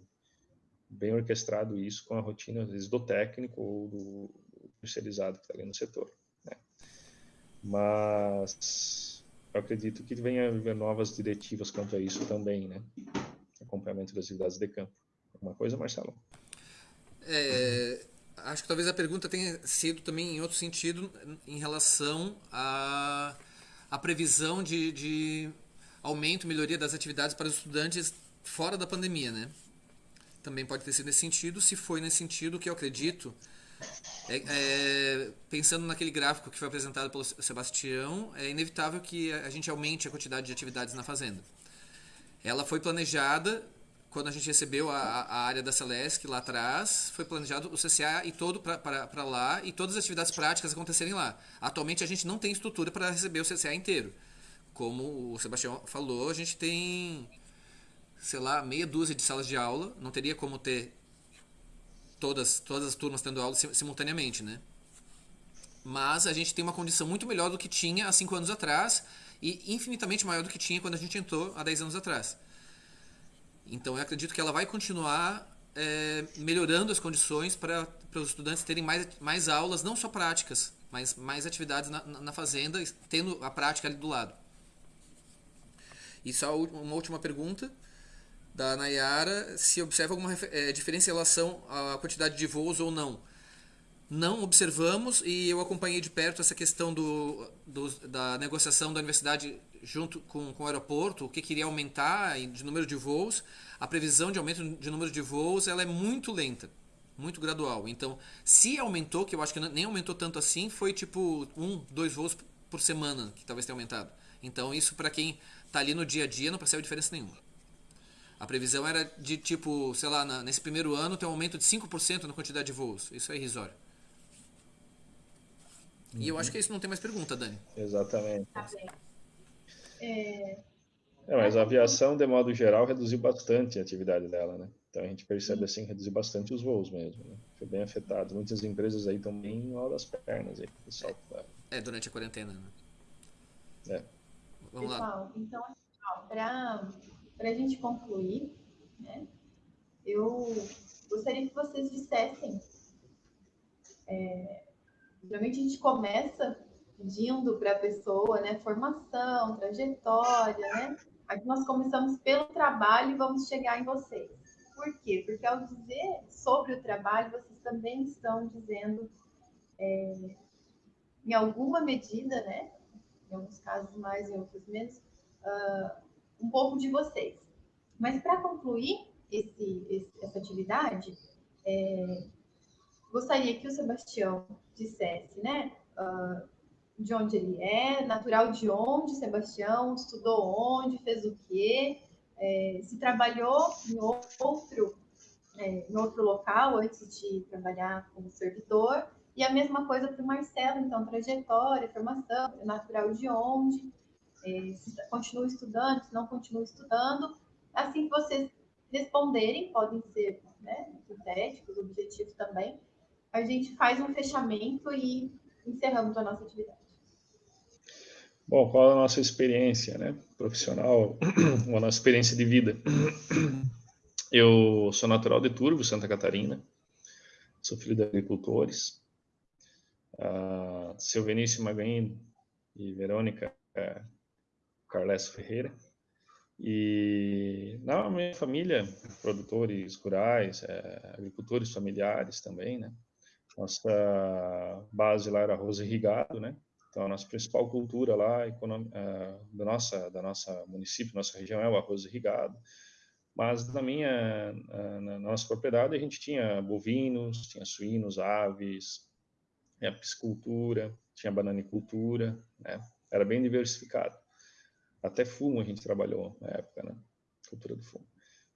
bem orquestrado isso com a rotina, às vezes, do técnico ou do, especializado que está ali no setor. Né? Mas eu acredito que venha novas diretivas quanto a isso também, né? Acompanhamento das atividades de campo. Alguma coisa, Marcelo? É, acho que talvez a pergunta tenha sido também em outro sentido em relação à a, a previsão de, de aumento, melhoria das atividades para os estudantes fora da pandemia, né? Também pode ter sido nesse sentido. Se foi nesse sentido, que eu acredito, é, é, pensando naquele gráfico que foi apresentado pelo Sebastião, é inevitável que a gente aumente a quantidade de atividades na fazenda. Ela foi planejada quando a gente recebeu a, a área da Celesc lá atrás, foi planejado o CCA e todo para lá e todas as atividades práticas acontecerem lá. Atualmente a gente não tem estrutura para receber o CCA inteiro como o Sebastião falou, a gente tem, sei lá, meia dúzia de salas de aula. Não teria como ter todas, todas as turmas tendo aula simultaneamente, né? Mas a gente tem uma condição muito melhor do que tinha há cinco anos atrás e infinitamente maior do que tinha quando a gente entrou há 10 anos atrás. Então eu acredito que ela vai continuar é, melhorando as condições para os estudantes terem mais, mais aulas, não só práticas, mas mais atividades na, na fazenda, tendo a prática ali do lado. E só uma última pergunta da Nayara, se observa alguma é, diferença em relação à quantidade de voos ou não. Não observamos e eu acompanhei de perto essa questão do, do da negociação da universidade junto com, com o aeroporto, o que queria aumentar de número de voos. A previsão de aumento de número de voos ela é muito lenta, muito gradual. Então, se aumentou, que eu acho que nem aumentou tanto assim, foi tipo um, dois voos por semana que talvez tenha aumentado. Então, isso para quem tá ali no dia a dia, não percebe diferença nenhuma. A previsão era de tipo, sei lá, na, nesse primeiro ano ter um aumento de 5% na quantidade de voos. Isso é irrisório. E eu acho que isso não tem mais pergunta, Dani. Exatamente. Tá bem. É, É, mas a aviação, de modo geral, reduziu bastante a atividade dela, né? Então a gente percebe assim, reduziu bastante os voos mesmo, né? Foi bem afetado. Muitas empresas aí estão bem mal das pernas aí, pessoal. tá- É, durante a quarentena, né? É. Vamos lá. Pessoal, então, para a gente concluir, né, eu gostaria que vocês dissessem. é, geralmente a gente começa pedindo para a pessoa né, formação, trajetória, né? Aqui nós começamos pelo trabalho e vamos chegar em vocês. Por quê? Porque ao dizer sobre o trabalho, vocês também estão dizendo, é, em alguma medida, né? Em alguns casos mais, em outros menos, ah, um pouco de vocês. Mas para concluir esse, esse- essa atividade, é, gostaria que o Sebastião dissesse, né? ah, de onde ele é, natural de onde, Sebastião, estudou onde, fez o quê, é, se trabalhou em outro, é, em outro local antes de trabalhar como servidor, e a mesma coisa para o Marcelo, então, trajetória, formação, natural de onde, é, se continua estudando, se não continua estudando. Assim que vocês responderem, podem ser né, objetivos também, a gente faz um fechamento e encerramos a nossa atividade. Bom, qual a nossa experiência, né, profissional, ou a nossa experiência de vida? Eu sou natural de Turvo, Santa Catarina, sou filho de agricultores. Uh, seu Vinícius Magain e Verônica uh, Carles Ferreira. E na minha família, produtores rurais, uh, agricultores familiares também, né? Nossa base lá era arroz irrigado, né? Então, a nossa principal cultura lá, da nossa da nossa município, nossa região é o arroz irrigado. Mas na minha na nossa propriedade a gente tinha bovinos, tinha suínos, aves, tinha piscicultura, tinha bananicultura, né? Era bem diversificado. Até fumo a gente trabalhou na época, né? Cultura do fumo.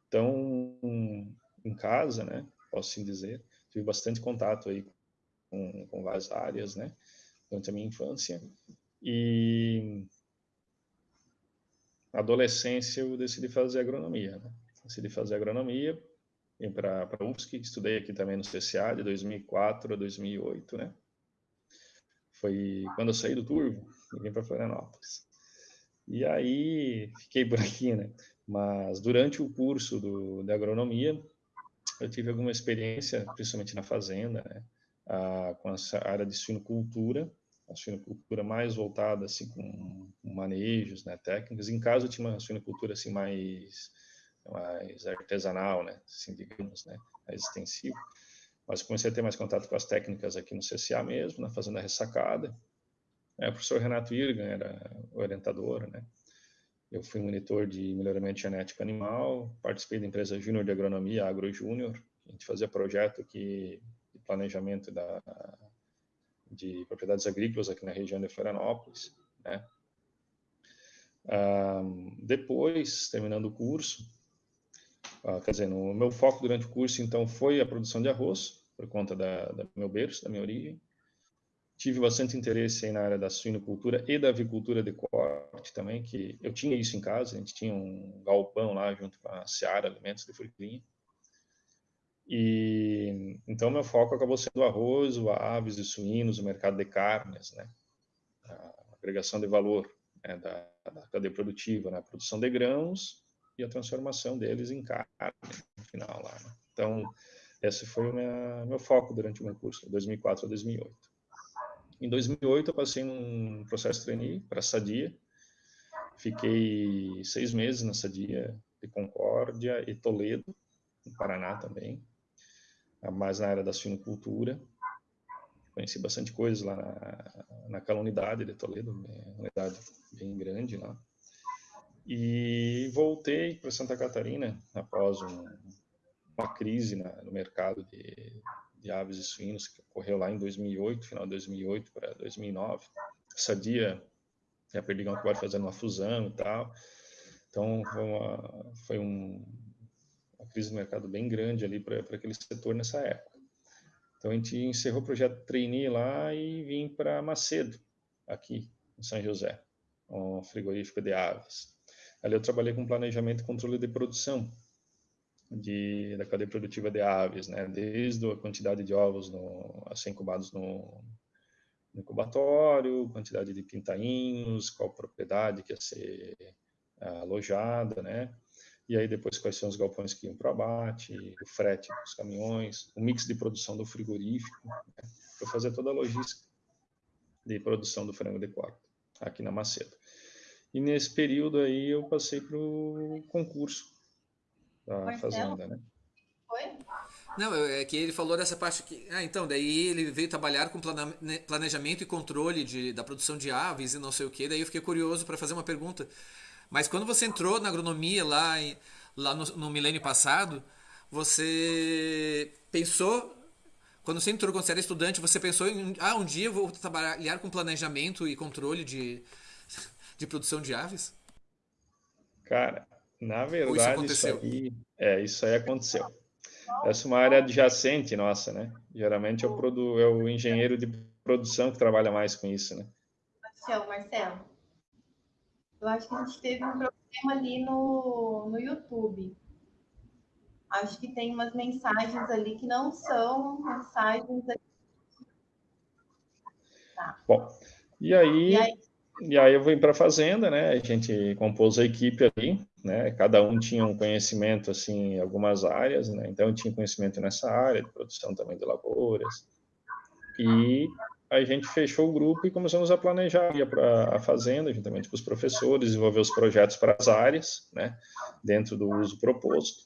Então, em casa, né? Posso sim dizer, tive bastante contato aí com, com várias áreas, né? Durante a minha infância. E na adolescência eu decidi fazer agronomia, né? Decidi fazer agronomia, vim para a UFSC, estudei aqui também no CCA de 2004 a 2008, né? Foi quando eu saí do Turvo e vim para Florianópolis. E aí fiquei por aqui, né? Mas durante o curso do, de agronomia, eu tive alguma experiência, principalmente na fazenda, né? Ah, com essa área de suinocultura, a suinocultura mais voltada assim com manejos, né, técnicas. Em casa eu tinha uma suinocultura assim mais mais artesanal, né, assim digamos, né, extensiva. Mas comecei a ter mais contato com as técnicas aqui no CCA mesmo, na fazenda ressacada. É, o professor Renato Irgan era orientador, né. Eu fui monitor de melhoramento genético animal, participei da empresa Júnior de Agronomia, Agro Júnior. A gente fazia projeto aqui de planejamento da, de propriedades agrícolas aqui na região de Florianópolis, né? Um, depois, terminando o curso, uh, quer dizer, meu foco durante o curso, então, foi a produção de arroz, por conta da, da meu berço, da minha origem. Tive bastante interesse aí na área da suinocultura e da avicultura de corte também, que eu tinha isso em casa, a gente tinha um galpão lá junto com a Seara Alimentos de Furquilinha. E então meu foco acabou sendo o arroz, o aves e suínos, o mercado de carnes, né? A agregação de valor né? da, da cadeia produtiva, né? a produção de grãos e a transformação deles em carne no final lá. Né? Então esse foi o minha, meu foco durante o meu curso, de 2004 a 2008. Em 2008 eu passei num processo de trainee para a Sadia, fiquei seis meses na Sadia de Concórdia e Toledo, no Paraná também mais na área da suinocultura. Conheci bastante coisas lá na, naquela unidade de Toledo, uma unidade bem grande lá. E voltei para Santa Catarina após um, uma crise na, no mercado de, de, aves e suínos que ocorreu lá em 2008, final de 2008 para 2009. Essa dia a Perdigão acabaram fazendo uma fusão e tal. Então foi, uma, foi um, uma crise do mercado bem grande ali para aquele setor nessa época. Então a gente encerrou o projeto trainee lá e vim para Macedo, aqui em São José, um frigorífico de aves. Ali eu trabalhei com planejamento e controle de produção de, da cadeia produtiva de aves, né? Desde a quantidade de ovos no, a ser incubados no, no incubatório, quantidade de pintainhos, qual propriedade que ia ser ah, alojada, né? E aí depois quais são os galpões que iam para abate, o frete dos caminhões, o mix de produção do frigorífico, né? para fazer toda a logística de produção do frango de quarto aqui na Macedo. E nesse período aí eu passei para o concurso da Marcelo? fazenda, né? Foi? Não, é que ele falou dessa parte que. Ah, então, daí ele veio trabalhar com né, planejamento e controle de, da produção de aves e não sei o que. Daí eu fiquei curioso para fazer uma pergunta. Mas quando você entrou na agronomia lá, lá no, no milênio passado, você pensou quando você entrou, quando você era estudante, você pensou em, ah, um dia eu vou trabalhar com planejamento e controle de, de produção de aves? Cara, na verdade, isso, isso, aí, é, isso aí aconteceu. Essa é uma área adjacente nossa, né? Geralmente é o, produ, é o engenheiro de produção que trabalha mais com isso, né? Marcelo, Marcelo, eu acho que a gente teve um problema ali no, no YouTube. Acho que tem umas mensagens ali que não são mensagens. Tá. Bom, e aí, e aí, e aí eu vim para a fazenda, né? A gente compôs a equipe ali, né? Cada um tinha um conhecimento assim em algumas áreas, né? Então eu tinha conhecimento nessa área de produção também de lavouras. E a gente fechou o grupo e começamos a planejar para a fazenda, juntamente com os professores, desenvolver os projetos para as áreas, né, dentro do uso proposto.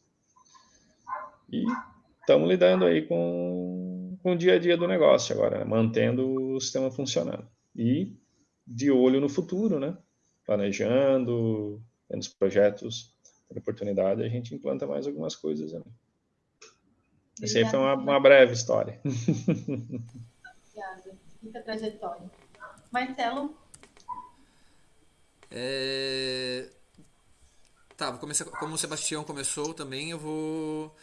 E estamos lidando aí com, com o dia a dia do negócio agora, né, mantendo o sistema funcionando. E de olho no futuro, né, planejando, tendo os projetos, tendo oportunidade, a gente implanta mais algumas coisas. Né. Essa aí foi uma, uma breve história. Obrigada muita trajetória. Marcelo? É... Tá, vou começar, como o Sebastião começou também, eu vou...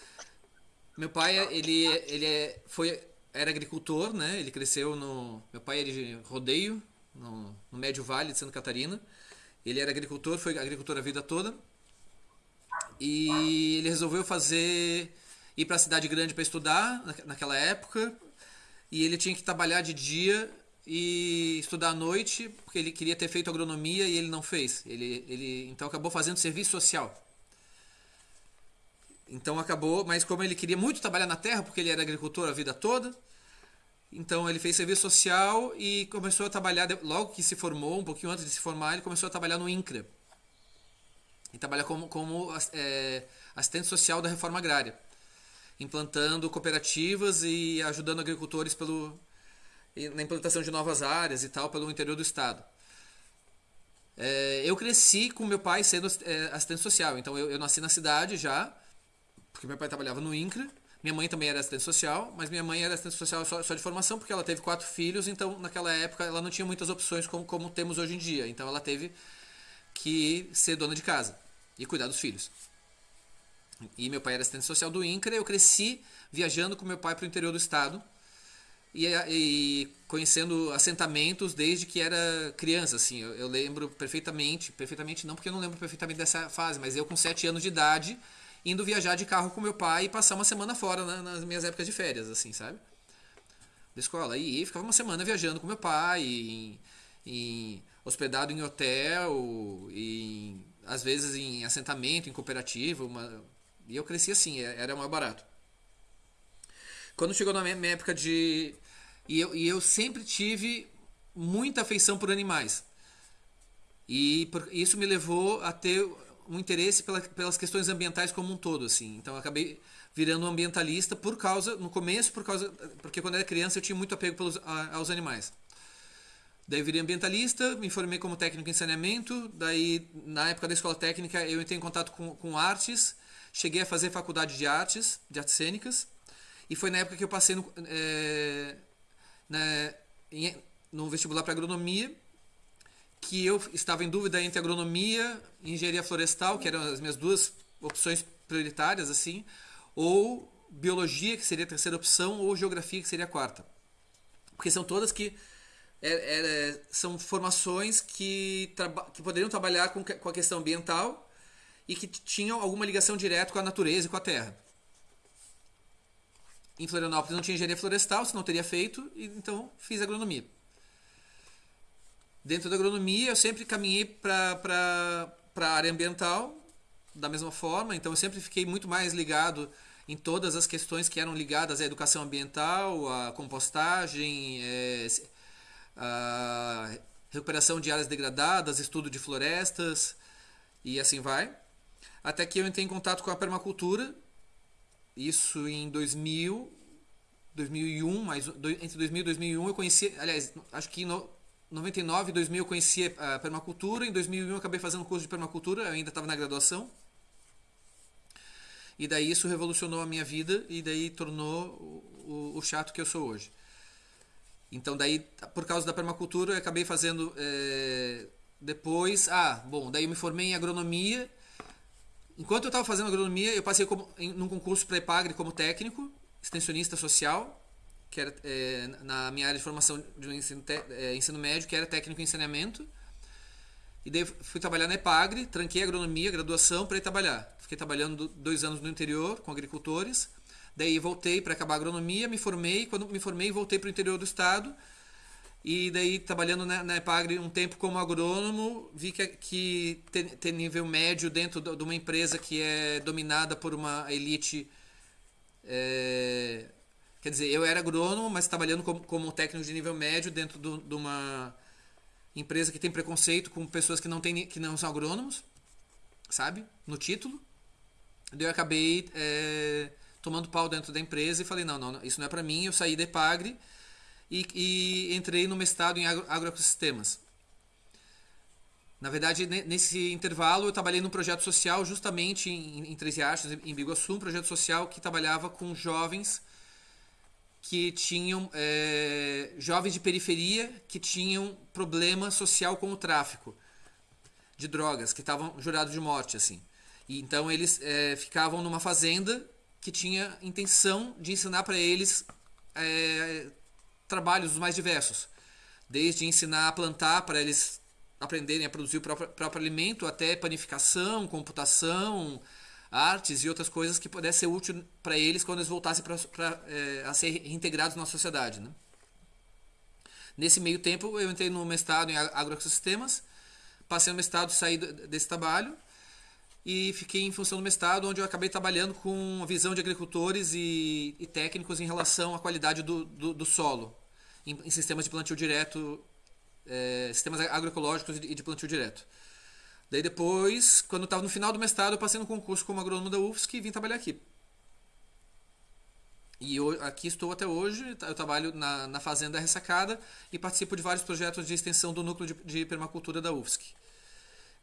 Meu pai, ele, ele é, foi, era agricultor, né? Ele cresceu no... Meu pai é de rodeio, no, no Médio Vale de Santa Catarina. Ele era agricultor, foi agricultor a vida toda. E ele resolveu fazer... Ir para a cidade grande para estudar naquela época, e ele tinha que trabalhar de dia e estudar à noite, porque ele queria ter feito agronomia e ele não fez. Ele, ele então acabou fazendo serviço social. Então acabou, mas como ele queria muito trabalhar na terra, porque ele era agricultor a vida toda, então ele fez serviço social e começou a trabalhar, logo que se formou, um pouquinho antes de se formar, ele começou a trabalhar no INCRA. E trabalha como, como é, assistente social da reforma agrária implantando cooperativas e ajudando agricultores pelo, na implantação de novas áreas e tal pelo interior do estado. É, eu cresci com meu pai sendo é, assistente social, então eu, eu, nasci na cidade já, porque meu pai trabalhava no INCRA, minha mãe também era assistente social, mas minha mãe era assistente social só, só de formação, porque ela teve quatro filhos, então naquela época ela não tinha muitas opções como, como temos hoje em dia, então ela teve que ser dona de casa e cuidar dos filhos. E meu pai era assistente social do INCRA. Eu cresci viajando com meu pai para o interior do estado e, e, conhecendo assentamentos desde que era criança. Assim, eu, eu, lembro perfeitamente, perfeitamente não porque eu não lembro perfeitamente dessa fase, mas eu com sete anos de idade indo viajar de carro com meu pai e passar uma semana fora né, nas minhas épocas de férias, assim, sabe? Da escola. E ficava uma semana viajando com meu pai, em, em, hospedado em hotel, em, às vezes em assentamento, em cooperativa, uma, e eu cresci assim, é, era mais barato. Quando chegou na minha época de. E eu, e eu sempre tive muita afeição por animais. E por, isso me levou a ter um interesse pela, pelas questões ambientais como um todo, assim. Então acabei virando ambientalista por causa, no começo, por causa, porque quando era criança eu tinha muito apego pelos, a, aos animais. Daí virei ambientalista, me formei como técnico em saneamento, daí na época da escola técnica eu entrei em contato com, com artes, Cheguei a fazer faculdade de artes, de artes cênicas, e foi na época que eu passei no, é, na, em, no vestibular para agronomia, que eu estava em dúvida entre agronomia e engenharia florestal, que eram as minhas duas opções prioritárias, assim, ou biologia, que seria a terceira opção, ou geografia, que seria a quarta. Porque são todas que é, é, são formações que, que poderiam trabalhar com, com a questão ambiental e que tinham alguma ligação direta com a natureza e com a terra. Em Florianópolis não tinha engenharia florestal, senão teria feito, e então fiz agronomia. Dentro da agronomia, eu sempre caminhei para a área ambiental, da mesma forma, então eu sempre fiquei muito mais ligado em todas as questões que eram ligadas à educação ambiental, à compostagem, é, a recuperação de áreas degradadas, estudo de florestas e assim vai. Até que eu entrei em contato com a permacultura, isso em 2000, 2001, mas entre 2000 e 2001 eu conheci, aliás, acho que no 99 e 2000 eu conheci a permacultura, em 2001 eu acabei fazendo curso de permacultura, eu ainda estava na graduação. E daí isso revolucionou a minha vida e daí tornou o, o, o chato que eu sou hoje. Então daí, por causa da permacultura, eu acabei fazendo é, depois, ah, bom, daí eu me formei em agronomia. Enquanto eu estava fazendo agronomia, eu passei como, em, num concurso para EPAGRE como técnico, extensionista social, que era é, na minha área de formação de ensino, é, ensino médio, que era técnico em saneamento. E daí fui trabalhar na EPAGRE, tranquei agronomia, graduação, para ir trabalhar. Fiquei trabalhando dois anos no interior com agricultores. Daí voltei para acabar a agronomia, me formei. Quando me formei, voltei para o interior do estado. E daí, trabalhando na, na EPAGRE um tempo como agrônomo, vi que, que ter nível médio dentro de uma empresa que é dominada por uma elite. É, quer dizer, eu era agrônomo, mas trabalhando como, como técnico de nível médio dentro do, de uma empresa que tem preconceito com pessoas que não, tem, que não são agrônomos, sabe? No título. Daí eu acabei é, tomando pau dentro da empresa e falei, não, não, isso não é para mim, eu saí da Epagre e, e entrei no mestrado em agro, agroecossistemas. Na verdade, nesse intervalo, eu trabalhei num projeto social justamente em, em Três Riachos, em Biguaçu, um projeto social que trabalhava com jovens que tinham é, jovens de periferia que tinham problema social com o tráfico de drogas, que estavam jurados de morte, assim. E, então eles é, ficavam numa fazenda que tinha intenção de ensinar para eles é, trabalhos mais diversos, desde ensinar a plantar para eles aprenderem a produzir o próprio, próprio alimento, até panificação, computação, artes e outras coisas que pudesse ser útil para eles quando eles voltassem pra, pra é, a ser reintegrados na sociedade. Né? Nesse meio tempo, eu entrei no mestrado em agroecossistemas, passei no mestrado, saí desse trabalho e fiquei em função do mestrado, onde eu acabei trabalhando com a visão de agricultores e, e técnicos em relação à qualidade do, do, do solo, em, em, sistemas de plantio direto, é, sistemas agroecológicos e de plantio direto. Daí depois, quando estava no final do mestrado, eu passei no concurso como agrônomo da UFSC e vim trabalhar aqui. E eu, aqui estou até hoje, eu trabalho na, na Fazenda Ressacada e participo de vários projetos de extensão do núcleo de, de permacultura da UFSC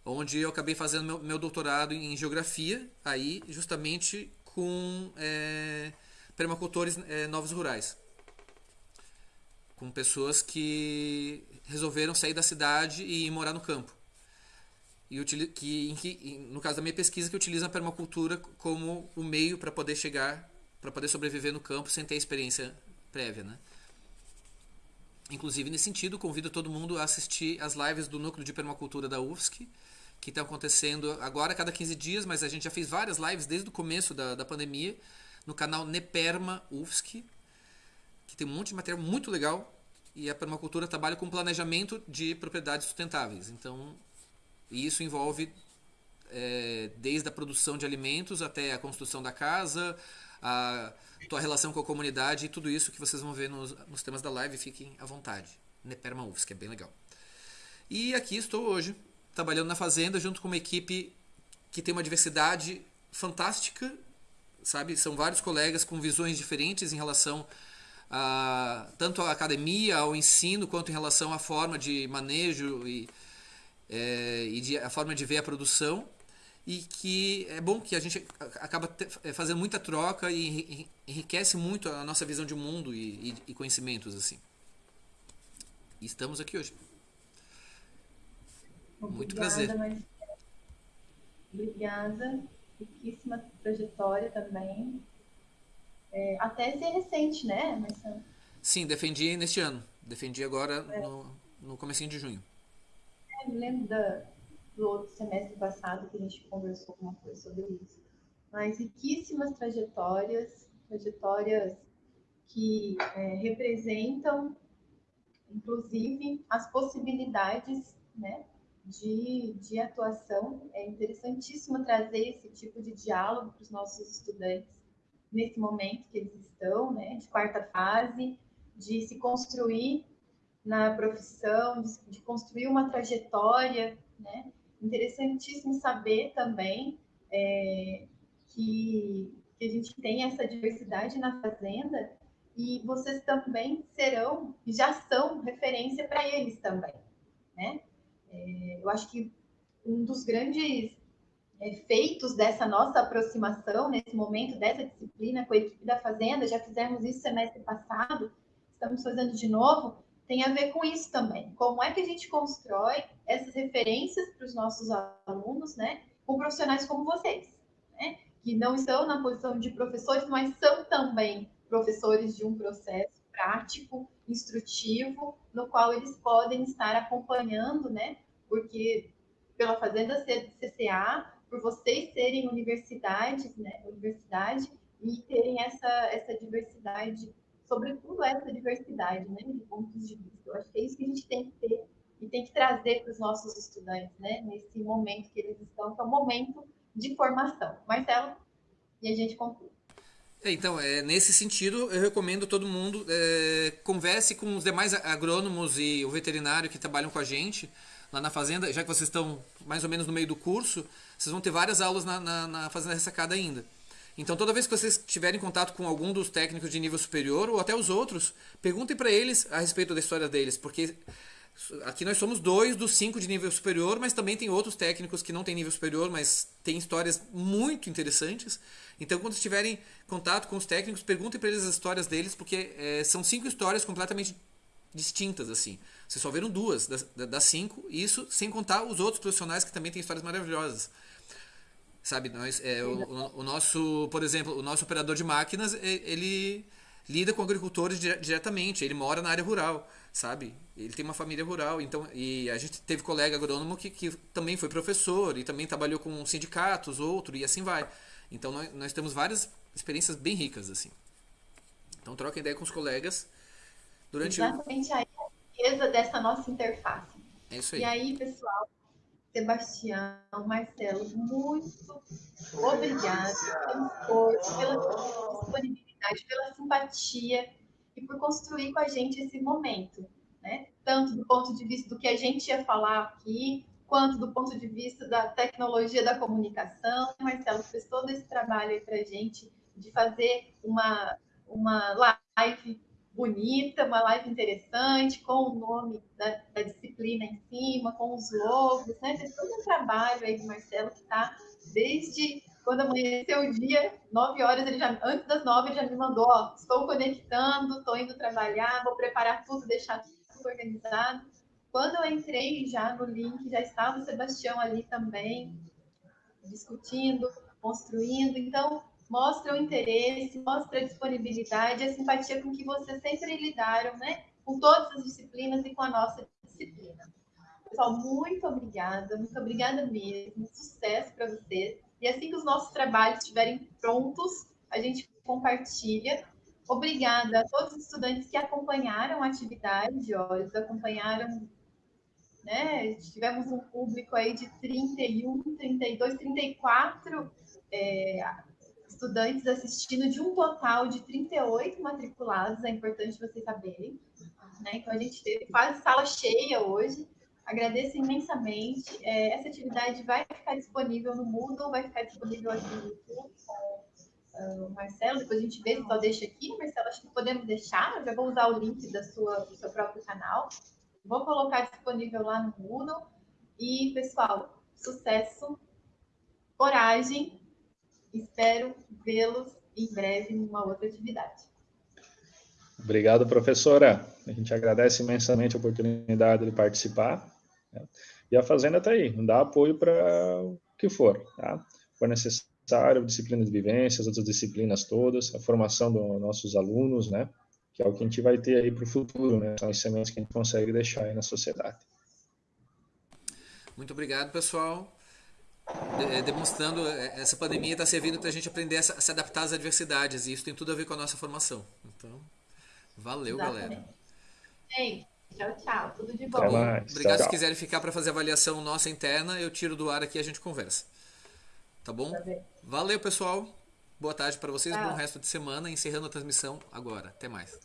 onde eu acabei fazendo meu, meu doutorado em geografia, aí justamente com é, permacultores é, novos rurais, com pessoas que resolveram sair da cidade e ir morar no campo. E que, que, no caso da minha pesquisa, que utiliza a permacultura como o meio para poder chegar, para poder sobreviver no campo sem ter experiência prévia, né? Inclusive, nesse sentido, convido todo mundo a assistir as lives do Núcleo de Permacultura da UFSC, que estão acontecendo agora cada 15 dias, mas a gente já fez várias lives desde o começo da, da pandemia no canal Neperma UFSC, que tem um monte de material muito legal e a permacultura trabalha com planejamento de propriedades sustentáveis. Então, isso envolve é, desde a produção de alimentos até a construção da casa, a tua relação com a comunidade e tudo isso que vocês vão ver nos, nos temas da live. Fiquem à vontade. Neperma UFSC, é bem legal. E aqui estou hoje trabalhando na fazenda junto com uma equipe que tem uma diversidade fantástica, sabe? São vários colegas com visões diferentes em relação a tanto à academia, ao ensino, quanto em relação à forma de manejo e, é, e de, a forma de ver a produção. E que é bom que a gente acaba é, fazendo muita troca e enriquece muito a nossa visão de mundo e, e, e conhecimentos assim. E estamos aqui hoje. Muito prazer. Mas... Obrigada. Riquíssima trajetória também. É, a tese é recente, né, Marcelo? Sim, defendi neste ano. Defendi agora é. no, no comecinho de junho. Me lembro da, do outro semestre passado que a gente conversou alguma coisa sobre isso. Mas riquíssimas trajetórias, trajetórias que é, representam, inclusive, as possibilidades né, de, de atuação. É interessantíssimo trazer esse tipo de diálogo para os nossos estudantes nesse momento que eles estão, né, de quarta fase, de se construir na profissão, de, construir uma trajetória, né? Interessantíssimo saber também é, que, que a gente tem essa diversidade na fazenda e vocês também serão, já são referência para eles também, né? É, eu acho que um dos grandes feitos dessa nossa aproximação, nesse momento, dessa disciplina com a equipe da Fazenda, já fizemos isso semestre passado, estamos fazendo de novo, tem a ver com isso também. Como é que a gente constrói essas referências para os nossos alunos, né, com profissionais como vocês, né, que não estão na posição de professores, mas são também professores de um processo prático, instrutivo, no qual eles podem estar acompanhando, né, porque pela Fazenda CCA, por vocês serem universidades, né, universidade, e terem essa, essa diversidade, sobretudo essa diversidade, né, de pontos de vista. Eu acho que é isso que a gente tem que ter e tem que trazer para os nossos estudantes, né, nesse momento que eles estão, que é um momento de formação. Marcelo, e a gente conclui. É, então, é, nesse sentido, eu recomendo todo mundo é, converse com os demais agrônomos e o veterinário que trabalham com a gente, lá na fazenda, já que vocês estão mais ou menos no meio do curso, vocês vão ter várias aulas na, na, na Fazenda Ressacada ainda. Então, toda vez que vocês tiverem contato com algum dos técnicos de nível superior, ou até os outros, perguntem para eles a respeito da história deles, porque aqui nós somos dois dos cinco de nível superior, mas também tem outros técnicos que não têm nível superior, mas têm histórias muito interessantes. Então, quando tiverem contato com os técnicos, perguntem para eles as histórias deles, porque é, são cinco histórias completamente distintas, assim. Vocês só viram duas das, das cinco, isso sem contar os outros profissionais que também têm histórias maravilhosas. Sabe, nós, é, o, o, nosso, por exemplo, o nosso operador de máquinas, ele lida com agricultores diretamente, ele mora na área rural, sabe? Ele tem uma família rural, então e a gente teve colega agrônomo que, que também foi professor e também trabalhou com sindicatos, outro e assim vai. Então nós, nós temos várias experiências bem ricas assim. Então troca ideia com os colegas durante Exatamente aí riqueza dessa nossa interface. É isso aí. E aí, pessoal, Sebastião, Marcelo, muito obrigado pelo esforço, pela disponibilidade, pela simpatia e por construir com a gente esse momento, né? Tanto do ponto de vista do que a gente ia falar aqui, quanto do ponto de vista da tecnologia da comunicação. Marcelo fez todo esse trabalho aí para a gente de fazer uma, uma live bonita, uma live interessante, com o nome da, da disciplina em cima, com os logos, né? Tem todo um trabalho aí do Marcelo que está desde quando amanheceu o dia, nove horas, ele já, antes das nove, ele já me mandou, ó, estou conectando, estou indo trabalhar, vou preparar tudo, deixar tudo organizado. Quando eu entrei já no link, já estava o Sebastião ali também, discutindo, construindo. Então, mostra o interesse, mostra a disponibilidade, a simpatia com que vocês sempre lidaram, né? Com todas as disciplinas e com a nossa disciplina. Pessoal, muito obrigada, muito obrigada mesmo, sucesso para vocês. E assim que os nossos trabalhos estiverem prontos, a gente compartilha. Obrigada a todos os estudantes que acompanharam a atividade, ó, acompanharam, né? Tivemos um público aí de 31, 32, 34 é, estudantes assistindo de um total de 38 matriculados, é importante vocês saberem. Né? Então, a gente teve quase sala cheia hoje. Agradeço imensamente. É, essa atividade vai ficar disponível no Moodle, vai ficar disponível aqui no YouTube com uh, o Marcelo. Depois a gente vê se só deixa aqui. Marcelo, acho que podemos deixar. Eu já vou usar o link da sua, do seu próprio canal. Vou colocar disponível lá no Moodle. E, pessoal, sucesso, coragem Espero vê-los em breve numa outra atividade. Obrigado, professora. A gente agradece imensamente a oportunidade de participar. Né? E a Fazenda está aí, dá apoio para o que for. Tá? For necessário disciplina de vivência, as outras disciplinas todas, a formação dos nossos alunos, né? Que é o que a gente vai ter aí para o futuro, né? São as sementes que a gente consegue deixar aí na sociedade. Muito obrigado, pessoal. De, demonstrando, é, essa pandemia está servindo para a gente aprender a se adaptar às adversidades, e isso tem tudo a ver com a nossa formação. Então, valeu, Exatamente. galera. Gente, tchau, tchau. Tudo de bom. Obrigado. Tchau, Se quiserem ficar para fazer avaliação nossa interna, eu tiro do ar aqui e a gente conversa. Tá bom? Valeu, pessoal. Boa tarde para vocês, tchau. bom resto de semana. Encerrando a transmissão agora. Até mais.